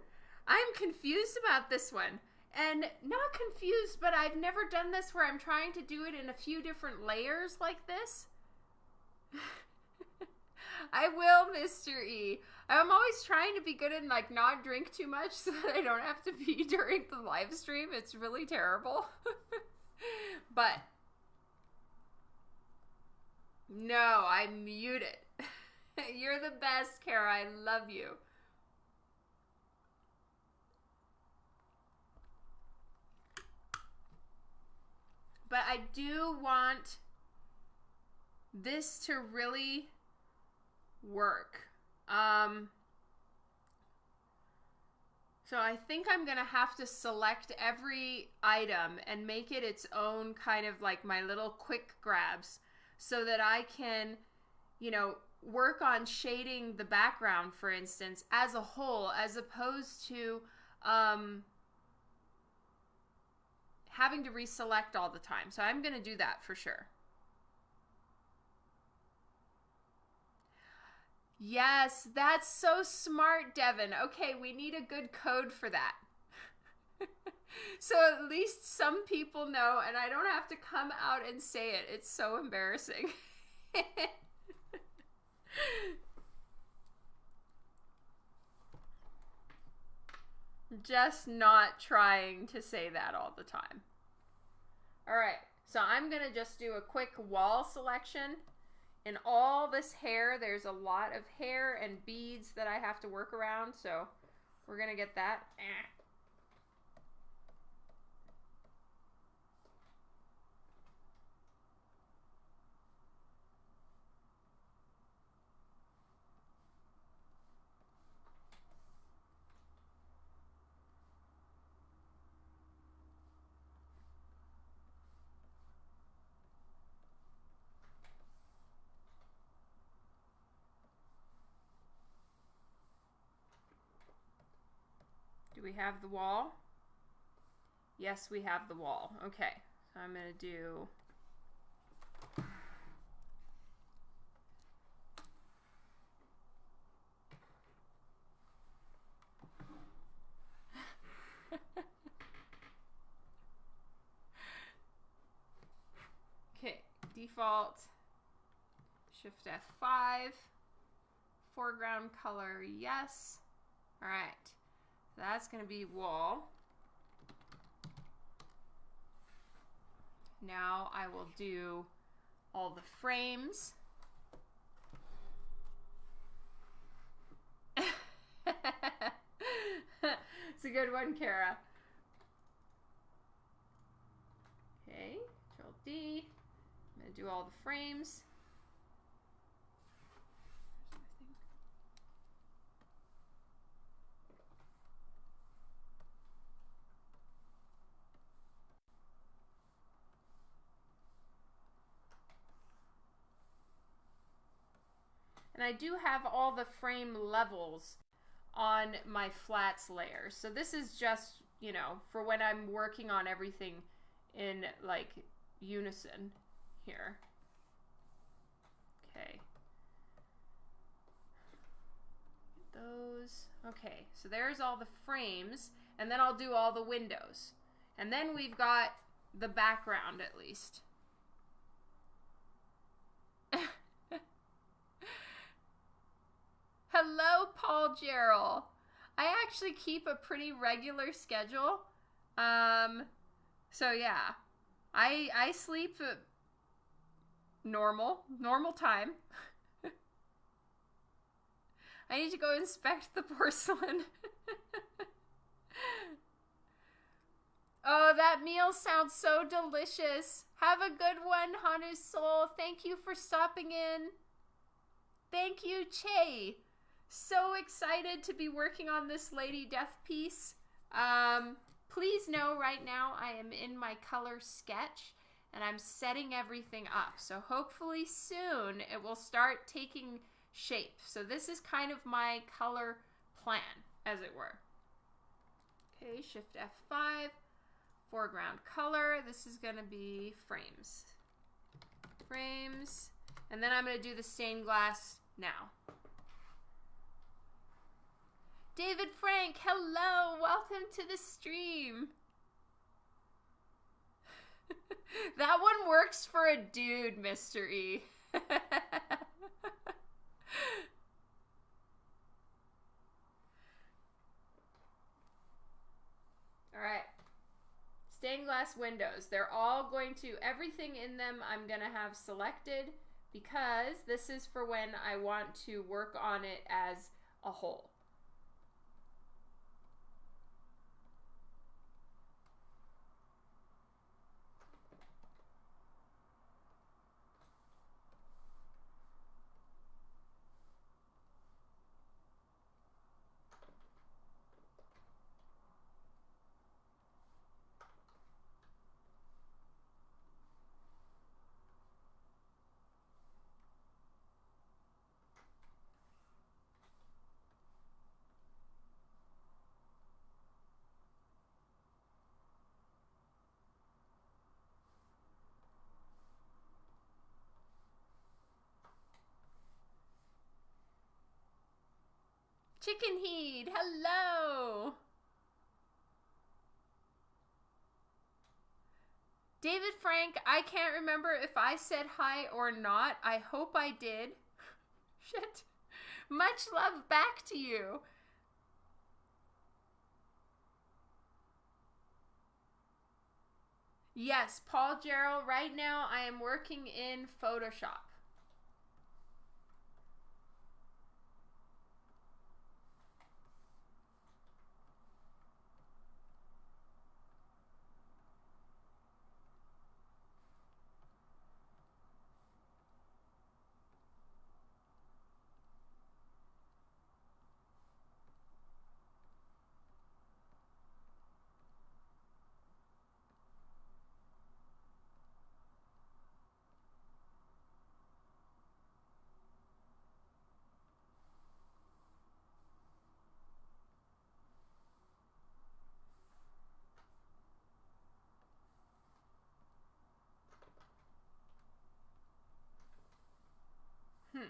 I'm confused about this one. And not confused, but I've never done this where I'm trying to do it in a few different layers like this. [laughs] I will, Mr. E. I'm always trying to be good and like not drink too much [laughs] so that I don't have to pee [laughs] during the live stream. It's really terrible. but no, I'm muted. [laughs] You're the best, Kara. I love you. But I do want this to really work. Um, so I think I'm going to have to select every item and make it its own kind of like my little quick grabs so that I can, you know, work on shading the background, for instance, as a whole, as opposed to um, having to reselect all the time. So I'm going to do that for sure. Yes, that's so smart, Devin. Okay, we need a good code for that. [laughs] so at least some people know, and I don't have to come out and say it. It's so embarrassing. [laughs] Just not trying to say that all the time. All right, so I'm to just do a quick wall selection. In all this hair, there's a lot of hair and beads that I have to work around, so we're to get that. Eh. We have the wall? Yes, we have the wall. Okay, so I'm going to do... [laughs] okay, default, Shift F5, foreground color, yes. All right. That's going to be wall. Now I will do all the frames. [laughs] it's a good one, Kara. Okay, Control D. I'm going to do all the frames. And I do have all the frame levels on my flats layer. So this is just, you know, for when I'm working on everything in like unison here. Okay. Those. Okay, so there's all the frames, and then I'll do all the windows. And then we've got the background at least. Hello, Paul Gerald. I actually keep a pretty regular schedule. Um, so yeah, I I sleep normal normal time. [laughs] I need to go inspect the porcelain. [laughs] oh, That meal sounds so delicious. Have a good one, Hanu's Soul. Thank you for stopping in. Thank you, Che. So excited to be working on this Lady Death piece. Um, please know right now I am in my color sketch and I'm setting everything up. So hopefully soon it will start taking shape. So this is kind of my color plan, as it were. Okay, Shift F5, foreground color. This is gonna be frames. Frames, and then I'm gonna do the stained glass now. David Frank, hello, welcome to the stream. [laughs] that one works for a dude. E. [laughs] All right. Stained glass windows. They're all going to, everything in them I'm going to have selected because this is for when I want to work on it as a whole. Chicken Heed, hello. David Frank, I can't remember if I said hi or not. I hope I did. [laughs] Shit. Much love back to you. Yes, Paul Gerald, right now I am working in Photoshop. Hmm.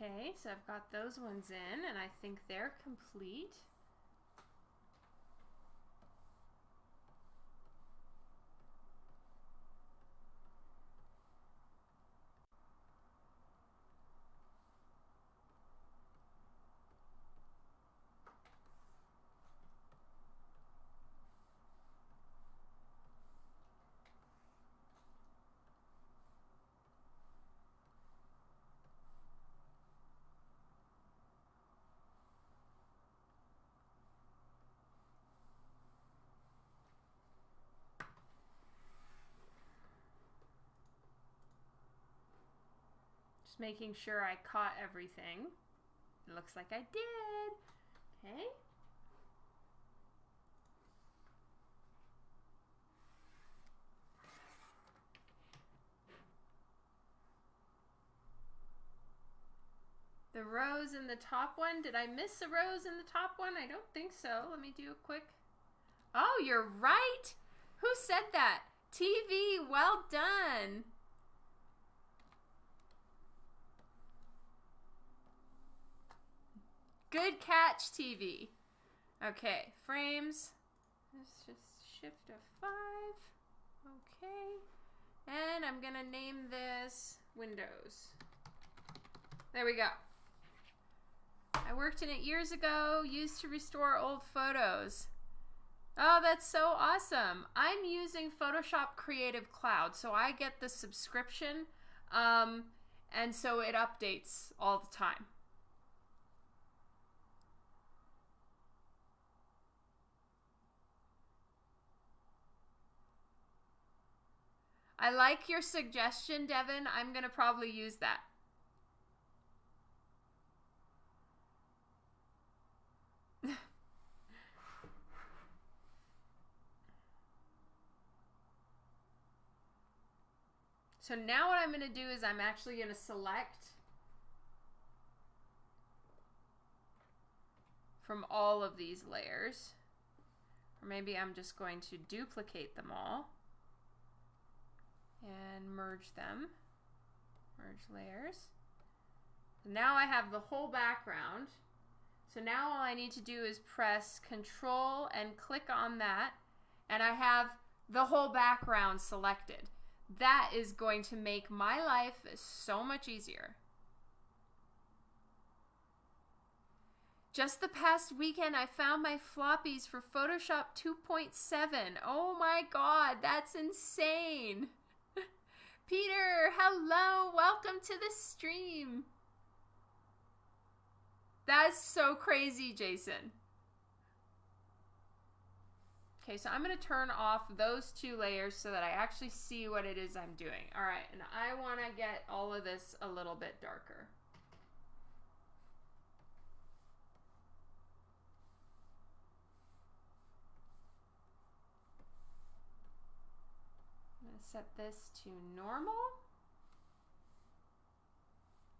Okay, so I've got those ones in and I think they're complete. Making sure I caught everything. It looks like I did. Okay. The rose in the top one. Did I miss a rose in the top one? I don't think so. Let me do a quick. Oh, you're right. Who said that? TV, well done. Good catch, TV. Okay, frames. Let's just shift a five. Okay. And I'm gonna name this Windows. There we go. I worked in it years ago, used to restore old photos. Oh, that's so awesome. I'm using Photoshop Creative Cloud, so I get the subscription, um, and so it updates all the time. I like your suggestion, Devin. I'm going to probably use that. [laughs] so now what I'm going to do is I'm actually going to select from all of these layers. Or maybe I'm just going to duplicate them all and merge them. Merge layers. Now I have the whole background. So now all I need to do is press control and click on that and I have the whole background selected. That is going to make my life so much easier. Just the past weekend, I found my floppies for Photoshop 2.7. Oh my god, that's insane! Peter, hello, welcome to the stream. That's so crazy, Jason. Okay, so I'm going to turn off those two layers so that I actually see what it is I'm doing. All right, and I want to get all of this a little bit darker. Set this to normal.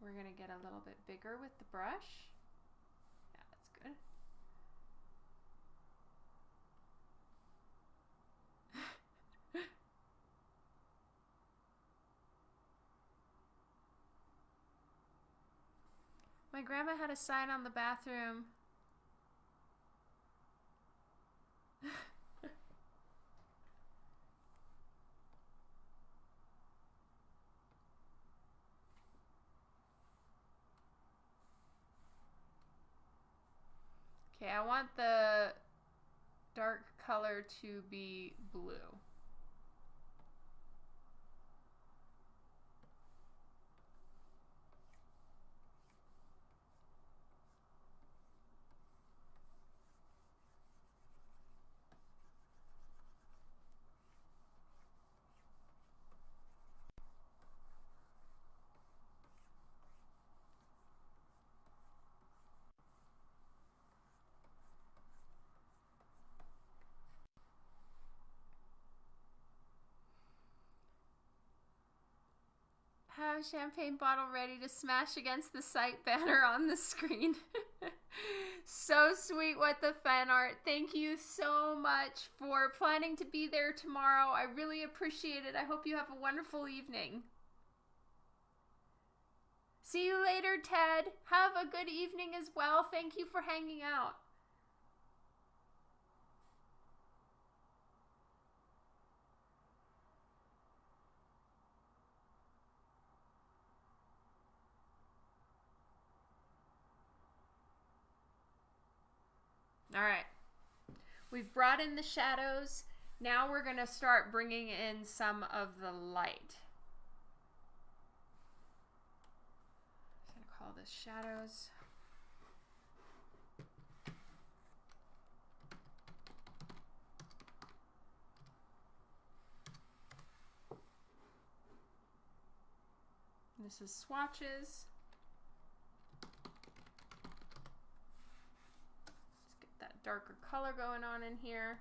We're going to get a little bit bigger with the brush. Yeah, that's good. [laughs] My grandma had a sign on the bathroom [laughs] I want the dark color to be blue. Champagne bottle ready to smash against the site [laughs] banner on the screen. [laughs] so sweet what the fan art. Thank you so much for planning to be there tomorrow. I really appreciate it. I hope you have a wonderful evening. See you later, Ted. Have a good evening as well. Thank you for hanging out. All right. We've brought in the shadows. Now we're going to start bringing in some of the light. I'm going to call this shadows. This is swatches. Darker color going on in here.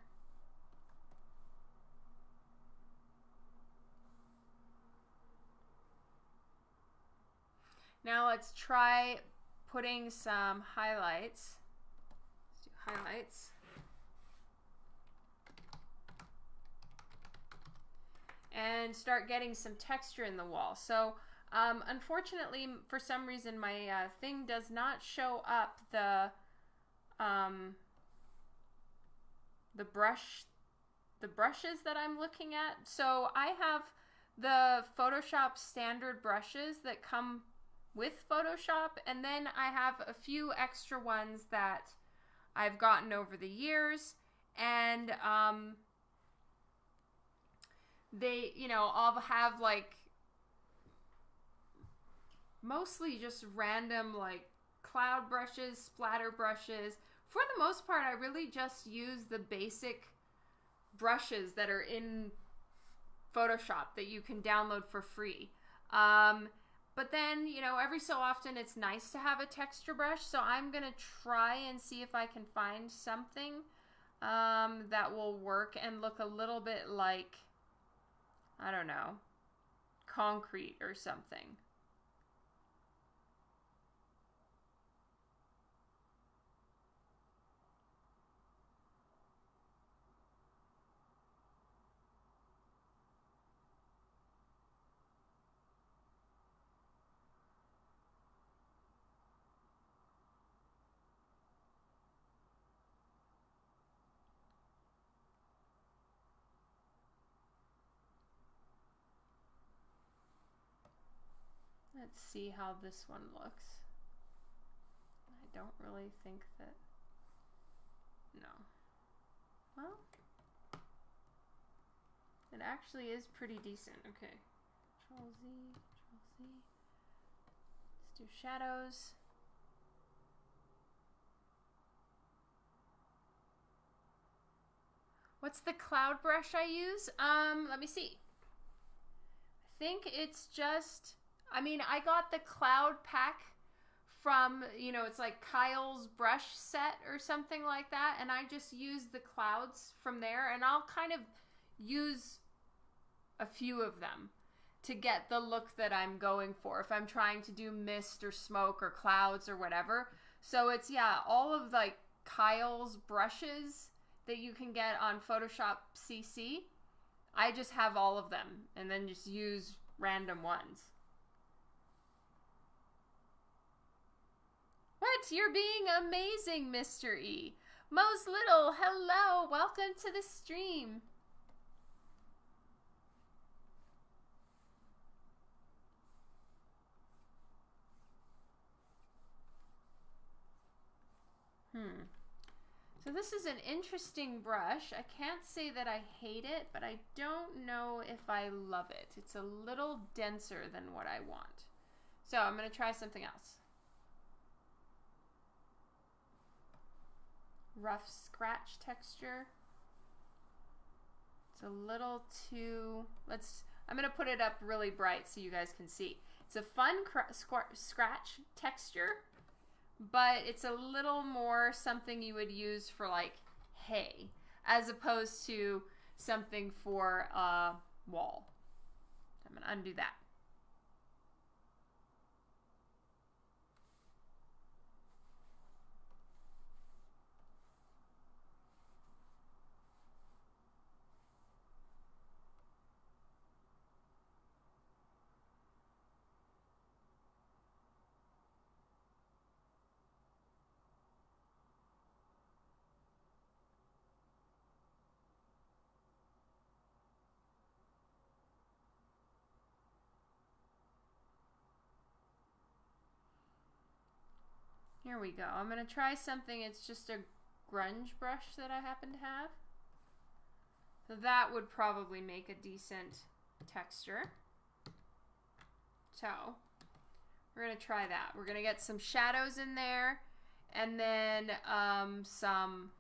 Now let's try putting some highlights. Let's do highlights. And start getting some texture in the wall. So um, unfortunately, for some reason, my uh, thing does not show up the um, the brush the brushes that I'm looking at. So I have the Photoshop standard brushes that come with Photoshop, and then I have a few extra ones that I've gotten over the years, and um, they, you know, all have like mostly just random like cloud brushes, splatter brushes. For the most part, I really just use the basic brushes that are in Photoshop that you can download for free. Um, but then, you know, every so often it's nice to have a texture brush. So I'm going to try and see if I can find something um, that will work and look a little bit like, I don't know, concrete or something. Let's see how this one looks. I don't really think that, no. Well, it actually is pretty decent. Okay, Control Z, Control Z. Let's do shadows. What's the cloud brush I use? Um, let me see. I think it's just I mean, I got the cloud pack from, you know, it's like Kyle's brush set or something like that. And I just use the clouds from there. And I'll kind of use a few of them to get the look that I'm going for if I'm trying to do mist or smoke or clouds or whatever. So it's, yeah, all of like Kyle's brushes that you can get on Photoshop CC. I just have all of them and then just use random ones. What? You're being amazing, Mr. E. Mose Little, hello. Welcome to the stream. Hmm. So this is an interesting brush. I can't say that I hate it, but I don't know if I love it. It's a little denser than what I want. So I'm going to try something else. Rough scratch texture. It's a little too, let's, I'm to put it up really bright so you guys can see. It's a fun scratch texture, but it's a little more something you would use for like hay, as opposed to something for a wall. I'm to undo that. Here we go. I'm going to try something. It's just a grunge brush that I happen to have. So that would probably make a decent texture. So we're going to try that. We're going to get some shadows in there and then um, some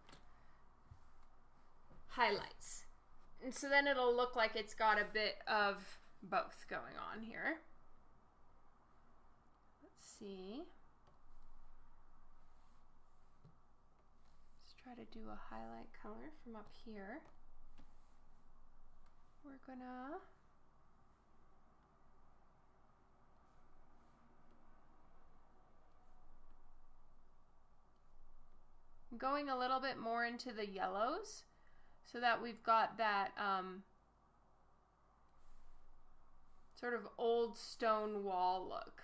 highlights. And so then it'll look like it's got a bit of both going on here. Let's see. Try to do a highlight color from up here. We're gonna going a little bit more into the yellows so that we've got that um, sort of old stone wall look.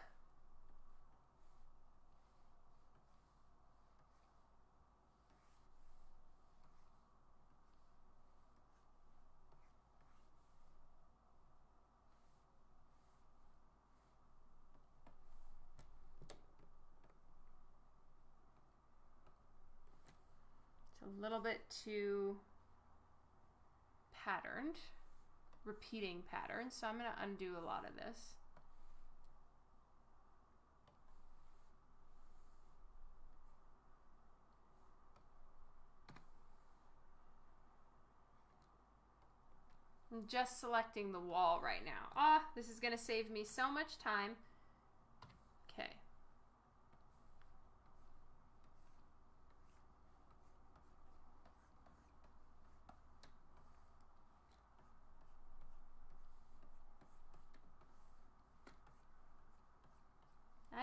A little bit too patterned, repeating patterns. So I'm going to undo a lot of this. I'm just selecting the wall right now. Ah, this is going to save me so much time. Okay.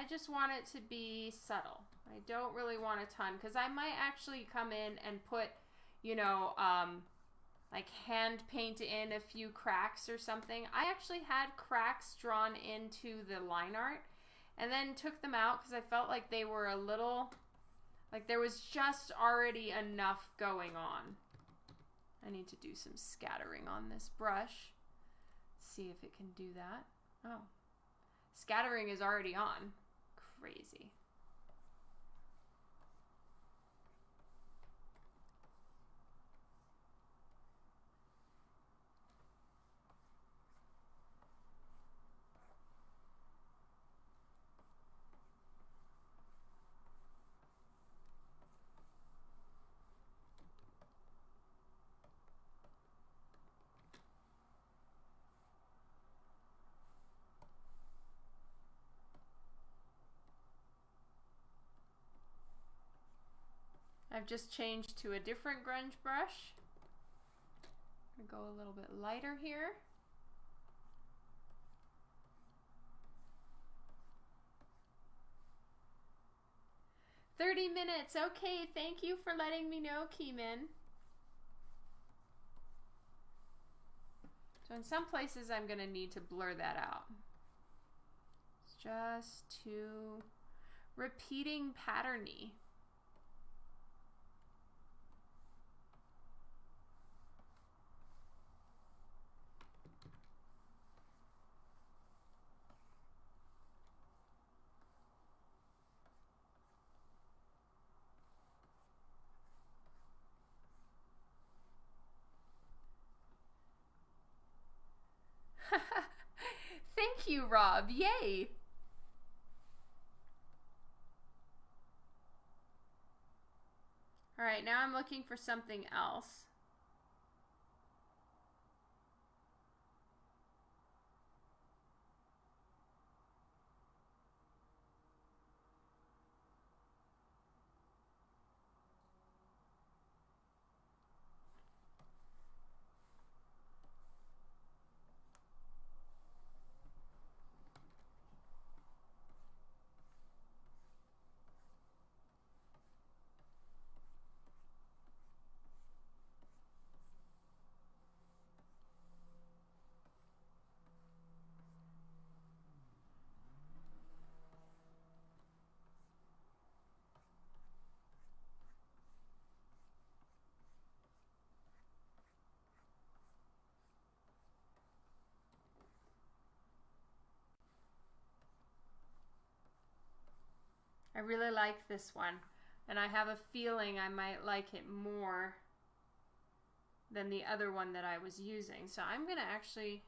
I just want it to be subtle. I don't really want a ton because I might actually come in and put, you know, um, like hand paint in a few cracks or something. I actually had cracks drawn into the line art and then took them out because I felt like they were a little, like there was just already enough going on. I need to do some scattering on this brush. See if it can do that. Oh, scattering is already on. Crazy. I've just changed to a different grunge brush. I'm go a little bit lighter here. Thirty minutes. Okay, thank you for letting me know, Keeman. So in some places I'm going to need to blur that out. It's just too repeating patterny. Thank you, Rob. Yay. All right, now I'm looking for something else. Really like this one. And I have a feeling I might like it more than the other one that I was using. So I'm going to actually...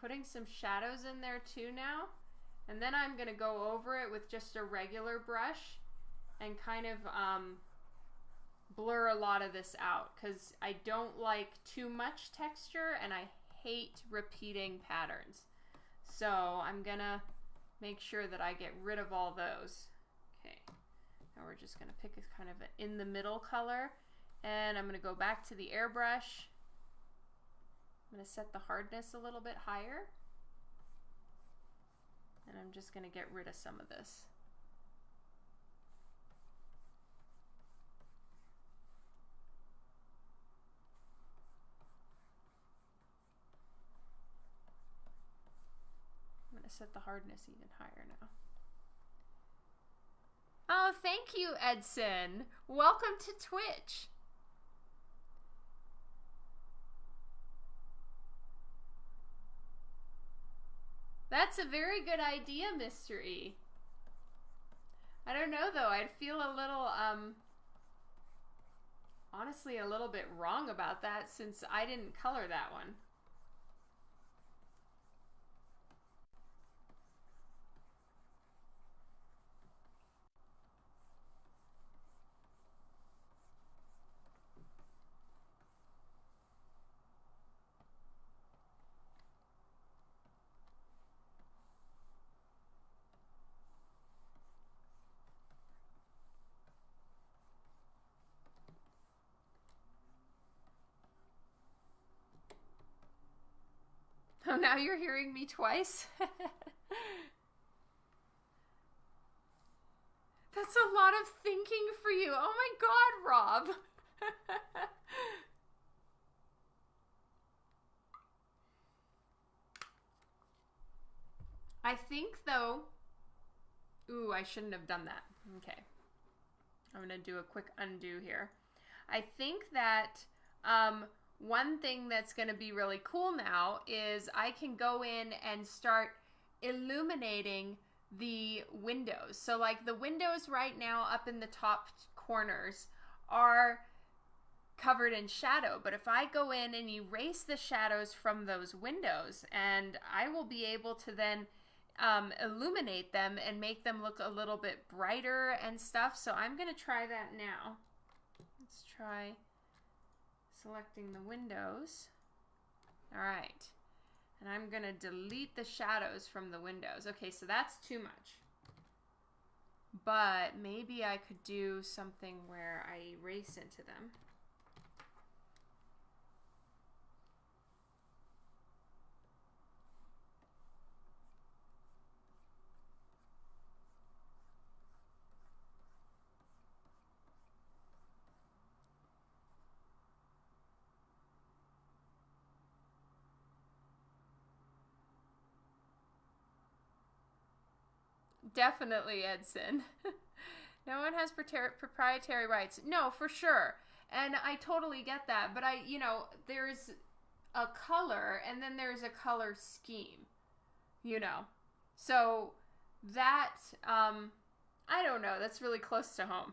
Putting some shadows in there too now. And then I'm going to go over it with just a regular brush and kind of um, blur a lot of this out because I don't like too much texture and I hate repeating patterns. So I'm gonna make sure that I get rid of all those. Okay, now we're just gonna pick a kind of an in the middle color and I'm gonna go back to the airbrush. I'm gonna set the hardness a little bit higher and I'm just gonna get rid of some of this. to set the hardness even higher now. Oh, thank you, Edson. Welcome to Twitch. That's a very good idea, Mystery. I don't know, though. I'd feel a little, um, honestly, a little bit wrong about that since I didn't color that one. Now you're hearing me twice? [laughs] That's a lot of thinking for you. Oh my god, Rob. [laughs] I think though. Ooh, I shouldn't have done that. Okay. I'm to do a quick undo here. I think that um, one thing that's going to be really cool now is I can go in and start illuminating the windows. So like the windows right now up in the top corners are covered in shadow. But if I go in and erase the shadows from those windows and I will be able to then um, illuminate them and make them look a little bit brighter and stuff. So I'm going to try that now. Let's try selecting the windows. All right. And I'm going to delete the shadows from the windows. Okay, so that's too much. But maybe I could do something where I erase into them. Definitely, Edson. [laughs] no one has proprietary rights. No, for sure. And I totally get that. But I, you know, there's a color and then there's a color scheme, you know. So that, um, I don't know. That's really close to home.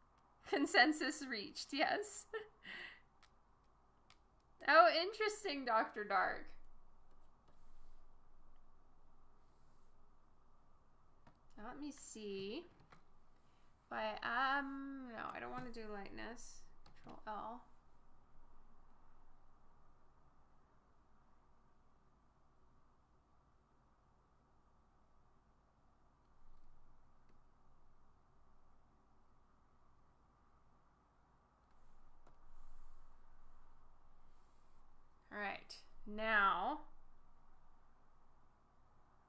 [laughs] Consensus reached, yes. [laughs] oh, interesting, Dr. Dark. Let me see. I, um, no, I don't want to do lightness. Control L. All right, now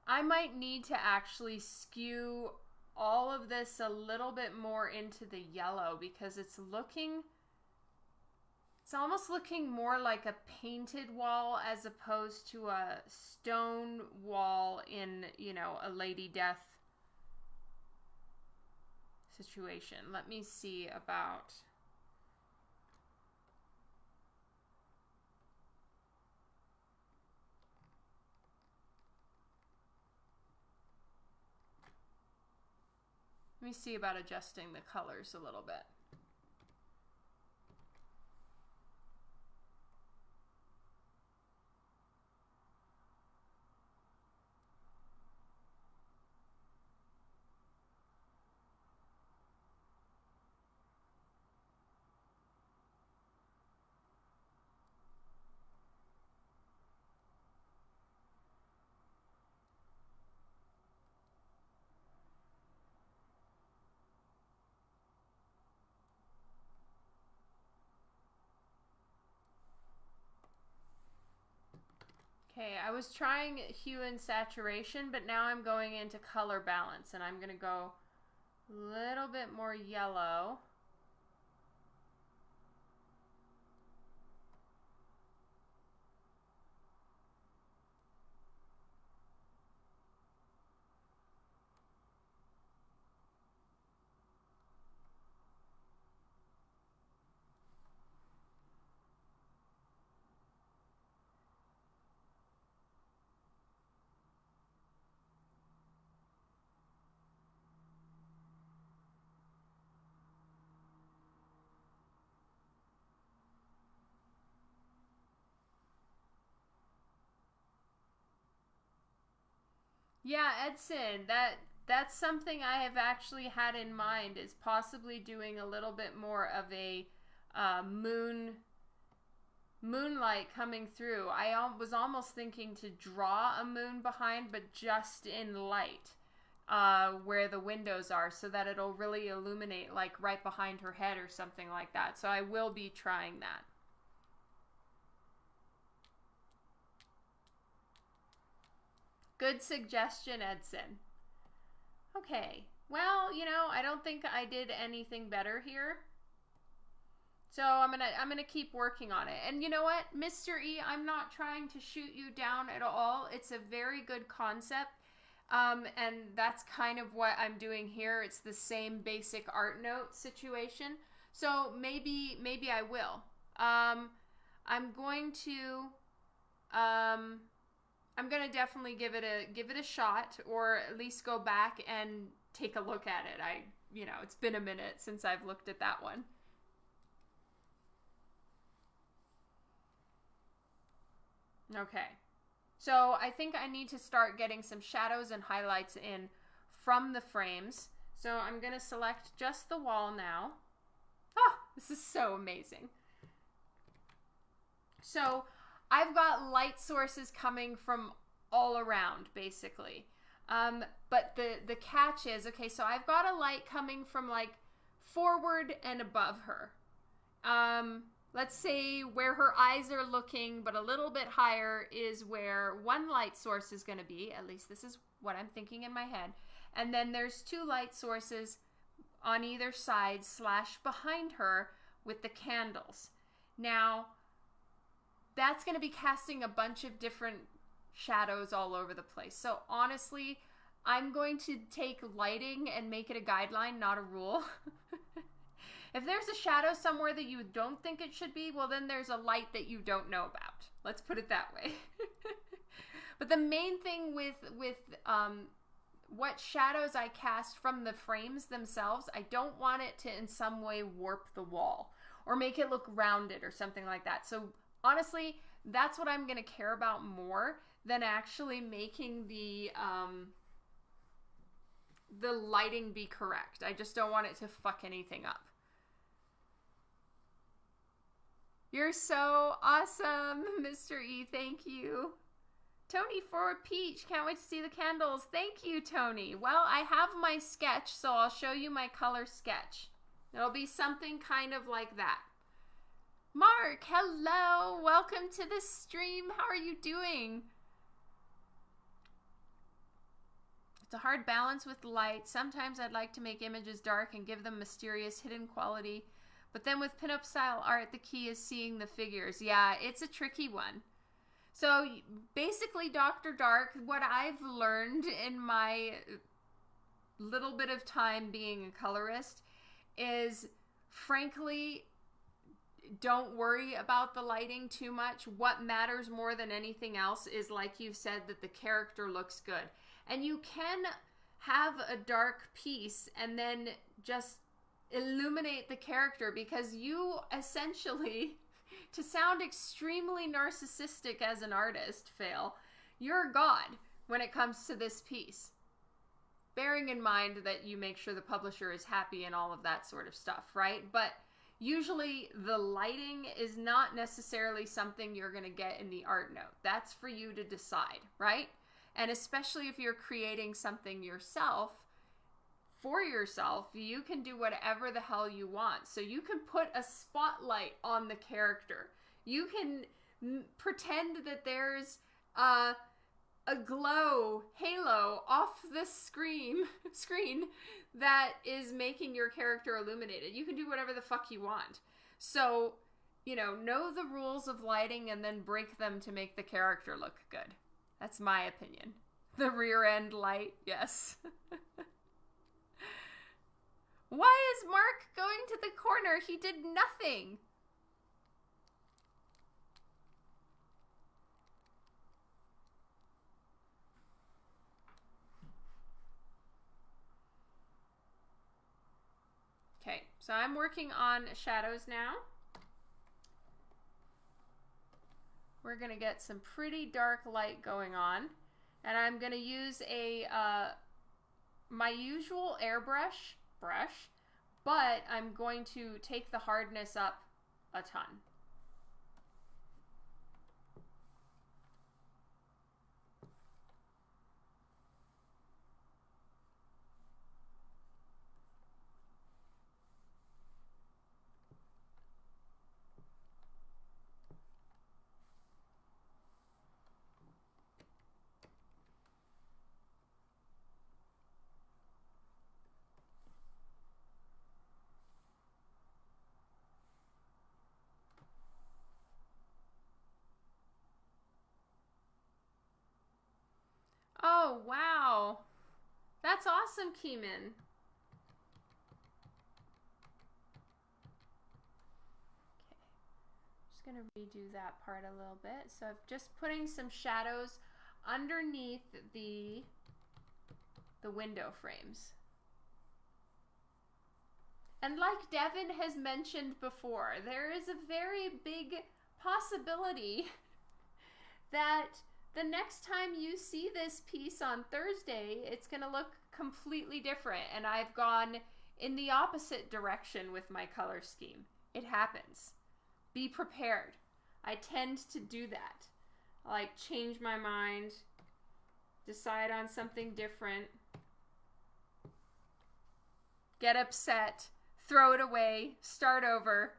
I might need to actually skew all of this a little bit more into the yellow because it's looking it's almost looking more like a painted wall as opposed to a stone wall in, you know, a Lady Death situation. Let me see about Let me see about adjusting the colors a little bit. Okay, I was trying hue and saturation, but now I'm going into color balance, and I'm going to go a little bit more yellow. Yeah, Edson, that that's something I have actually had in mind is possibly doing a little bit more of a uh, moon moonlight coming through. I al- was almost thinking to draw a moon behind, but just in light uh, where the windows are, so that it'll really illuminate like right behind her head or something like that. So I will be trying that. Good suggestion, Edson. Okay. Well, you know, I don't think I did anything better here. So I'm gonna I'm gonna keep working on it. And you know what, Mr. E, I'm not trying to shoot you down at all. It's a very good concept. Um, and that's kind of what I'm doing here. It's the same basic art note situation. So maybe maybe I will. Um, I'm going to um, I'm gonna definitely give it a give it a shot, or at least go back and take a look at it. I you know it's been a minute since I've looked at that one. Okay. So I think I need to start getting some shadows and highlights in from the frames. So I'm to select just the wall now. Oh, this is so amazing. So I've got light sources coming from all around, basically. Um, but the, the catch is, okay, so I've got a light coming from like forward and above her. Um, let's say where her eyes are looking, but a little bit higher is where one light source is going to be. At least this is what I'm thinking in my head. And then there's two light sources on either side slash behind her with the candles. Now, that's going to be casting a bunch of different shadows all over the place. So honestly, I'm going to take lighting and make it a guideline, not a rule. [laughs] If there's a shadow somewhere that you don't think it should be, well, then there's a light that you don't know about. Let's put it that way. [laughs] but the main thing with with um, what shadows I cast from the frames themselves, I don't want it to in some way warp the wall or make it look rounded or something like that. So honestly, that's what I'm going to care about more than actually making the um, the lighting be correct. I just don't want it to fuck anything up. You're so awesome, [laughs] Mr. E. Thank you. Tony for Peach. Can't wait to see the candles. Thank you, Tony. Well, I have my sketch, so I'll show you my color sketch. It'll be something kind of like that. Mark, hello. Welcome to the stream. How are you doing? It's a hard balance with light. Sometimes I'd like to make images dark and give them mysterious hidden quality but then with pinup style art, the key is seeing the figures. Yeah, it's a tricky one. So basically, Dr. Dark, what I've learned in my little bit of time being a colorist is frankly, don't worry about the lighting too much. What matters more than anything else is, like you've said, that the character looks good. And you can have a dark piece and then just illuminate the character because you essentially [laughs] to sound extremely narcissistic as an artist fail you're god when it comes to this piece bearing in mind that you make sure the publisher is happy and all of that sort of stuff right but usually the lighting is not necessarily something you're going to get in the art note that's for you to decide right and especially if you're creating something yourself for yourself, you can do whatever the hell you want. So you can put a spotlight on the character. You can m- pretend that there's a a glow halo off the [laughs] screen screen that is making your character illuminated. You can do whatever the fuck you want. So, you know, know the rules of lighting and then break them to make the character look good. That's my opinion. [laughs] The rear end light, yes. [laughs] Why is Mark going to the corner? He did nothing. Okay, so I'm working on shadows now. We're to get some pretty dark light going on. And I'm to use a uh, my usual airbrush brush, but I'm going to take the hardness up a ton. Oh, wow. That's awesome, Keeman. Okay. Just going to redo that part a little bit. So I'm just putting some shadows underneath the the window frames. And like Devin has mentioned before, there is a very big possibility [laughs] that the next time you see this piece on Thursday, it's going to look completely different. And I've gone in the opposite direction with my color scheme. It happens. Be prepared. I tend to do that. I like change my mind, decide on something different, get upset, throw it away, start over.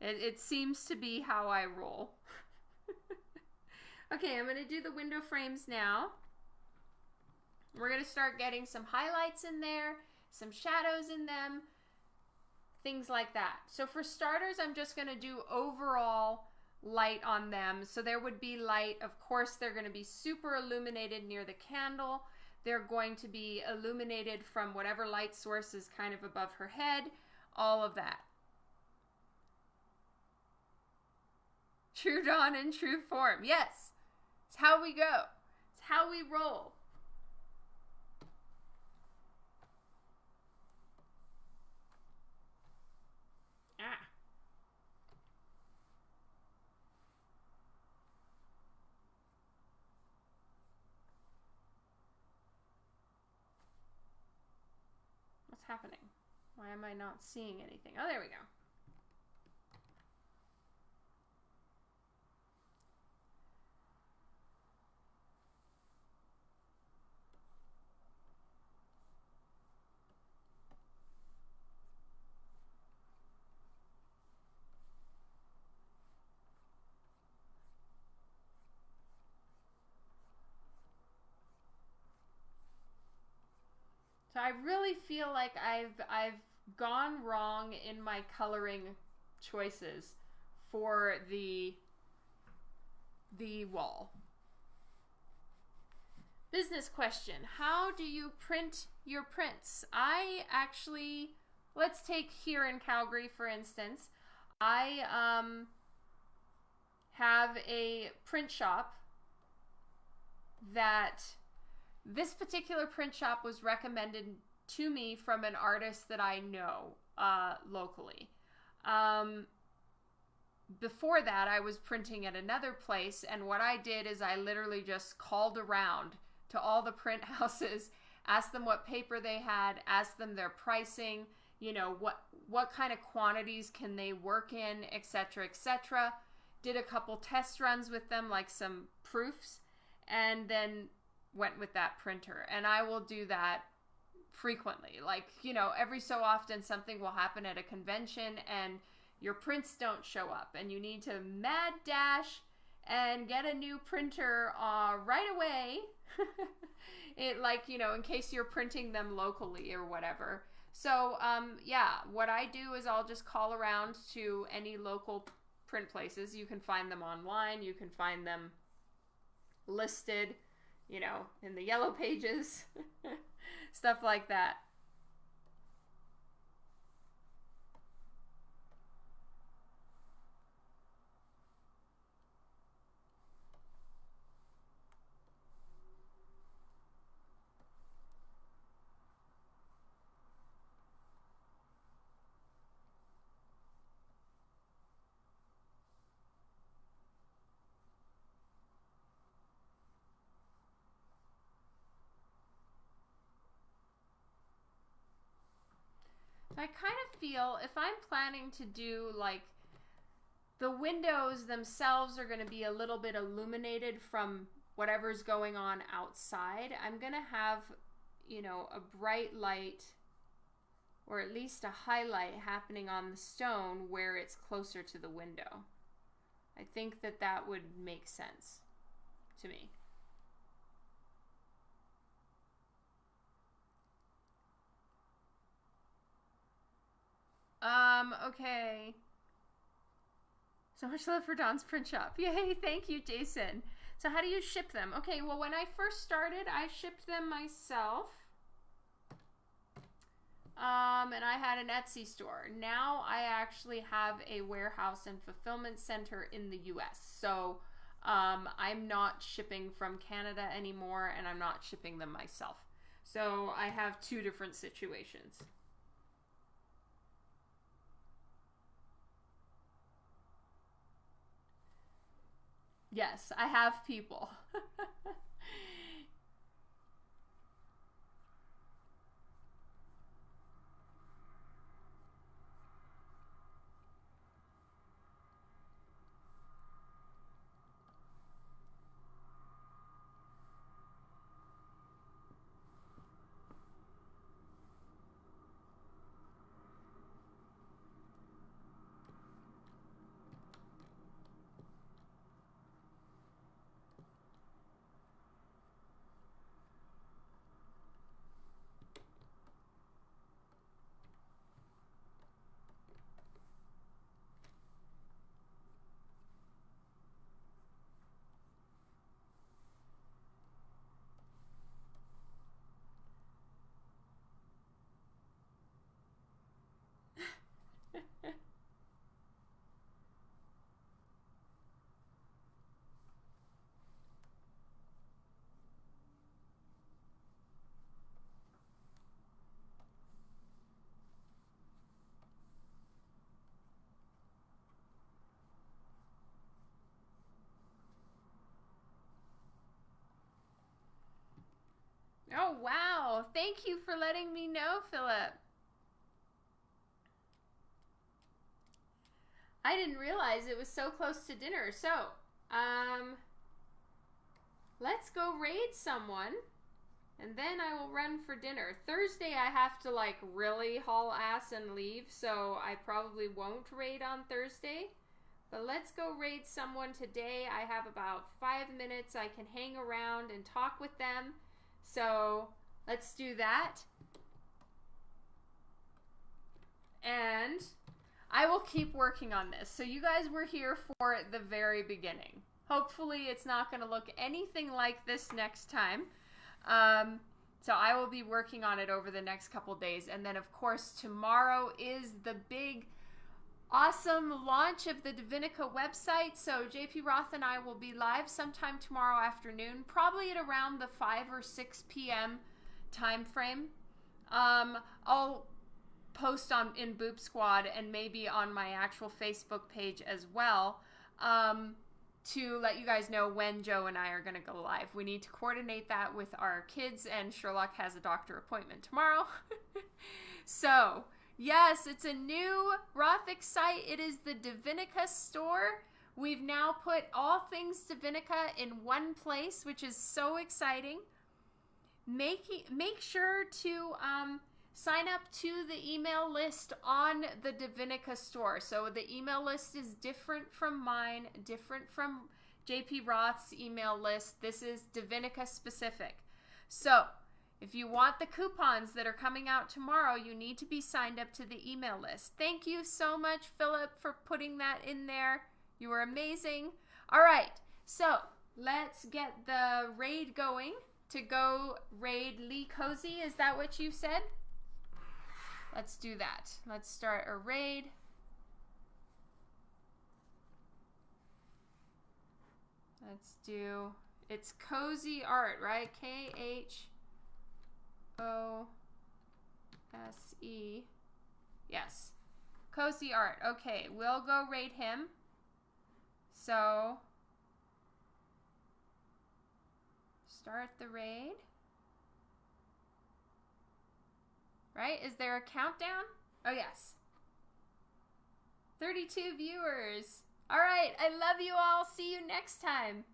It, it seems to be how I roll. Okay, I'm going to do the window frames now. We're going to start getting some highlights in there, some shadows in them, things like that. So for starters, I'm just going to do overall light on them. So there would be light. Of course, they're going to be super illuminated near the candle. They're going to be illuminated from whatever light source is kind of above her head, all of that. True dawn in true form. Yes. It's how we go. It's how we roll. Ah. What's happening? Why am I not seeing anything? Oh, there we go. I really feel like I've I've gone wrong in my coloring choices for the the wall. Business question. How do you print your prints? I actually let's take here in Calgary for instance. I um have a print shop that this particular print shop was recommended to me from an artist that I know uh, locally. Um, before that, I was printing at another place, and what I did is I literally just called around to all the print [laughs] houses, asked them what paper they had, asked them their pricing, you know what what kind of quantities can they work in, etc., etc. Did a couple test runs with them, like some proofs, and then went with that printer. And I will do that frequently. Like, you know, every so often something will happen at a convention and your prints don't show up and you need to mad dash and get a new printer uh, right away. [laughs] it like, you know, in case you're printing them locally or whatever. So, um, yeah, what I do is I'll just call around to any local print places. You can find them online, you can find them listed you know, in the yellow pages, [laughs] stuff like that. I kind of feel if I'm planning to do like the windows themselves are going to be a little bit illuminated from whatever's going on outside. I'm going to have, you know, a bright light or at least a highlight happening on the stone where it's closer to the window. I think that that would make sense to me. Um, okay. So much love for Don's print shop. [laughs] Yay, thank you, Jason. So how do you ship them? Okay, well when I first started, I shipped them myself. Um, and I had an Etsy store. Now I actually have a warehouse and fulfillment center in the US. So um, I'm not shipping from Canada anymore and I'm not shipping them myself. So I have two different situations. Yes, I have people. [laughs] Wow. Thank you for letting me know, Philip. I didn't realize it was so close to dinner. So, um, let's go raid someone. And then I will run for dinner. Thursday, I have to like really haul ass and leave, so I probably won't raid on Thursday. But let's go raid someone today. I have about five minutes. I can hang around and talk with them. So let's do that. And I will keep working on this. So you guys were here for the very beginning. Hopefully it's not going to look anything like this next time. Um, so I will be working on it over the next couple days. And then of course tomorrow is the big awesome launch of the Divinica website. So JP Roth and I will be live sometime tomorrow afternoon, probably at around the 5 or 6 p.m. time frame. Um, I'll post on in Boop Squad and maybe on my actual Facebook page as well um, to let you guys know when Joe and I are going to go live. We need to coordinate that with our kids, and Sherlock has a doctor appointment tomorrow. [laughs] so Yes, it's a new Rothic site. It is the Divinica store. We've now put all things Divinica in one place, which is so exciting. Make, make sure to um, sign up to the email list on the Divinica store. So the email list is different from mine, different from JP Roth's email list. This is Divinica specific. So if you want the coupons that are coming out tomorrow, you need to be signed up to the email list. Thank you so much, Philip, for putting that in there. You were amazing. All right, so let's get the raid going to go raid Lee Cozy. Is that what you said? Let's do that. Let's start a raid. Let's do, it's Cozy Art, right? K H O S E. Yes. Cozy Art. Okay, we'll go rate him. So, start the raid. Right? Is there a countdown? Oh, yes. 32 viewers. All right. I love you all. See you next time.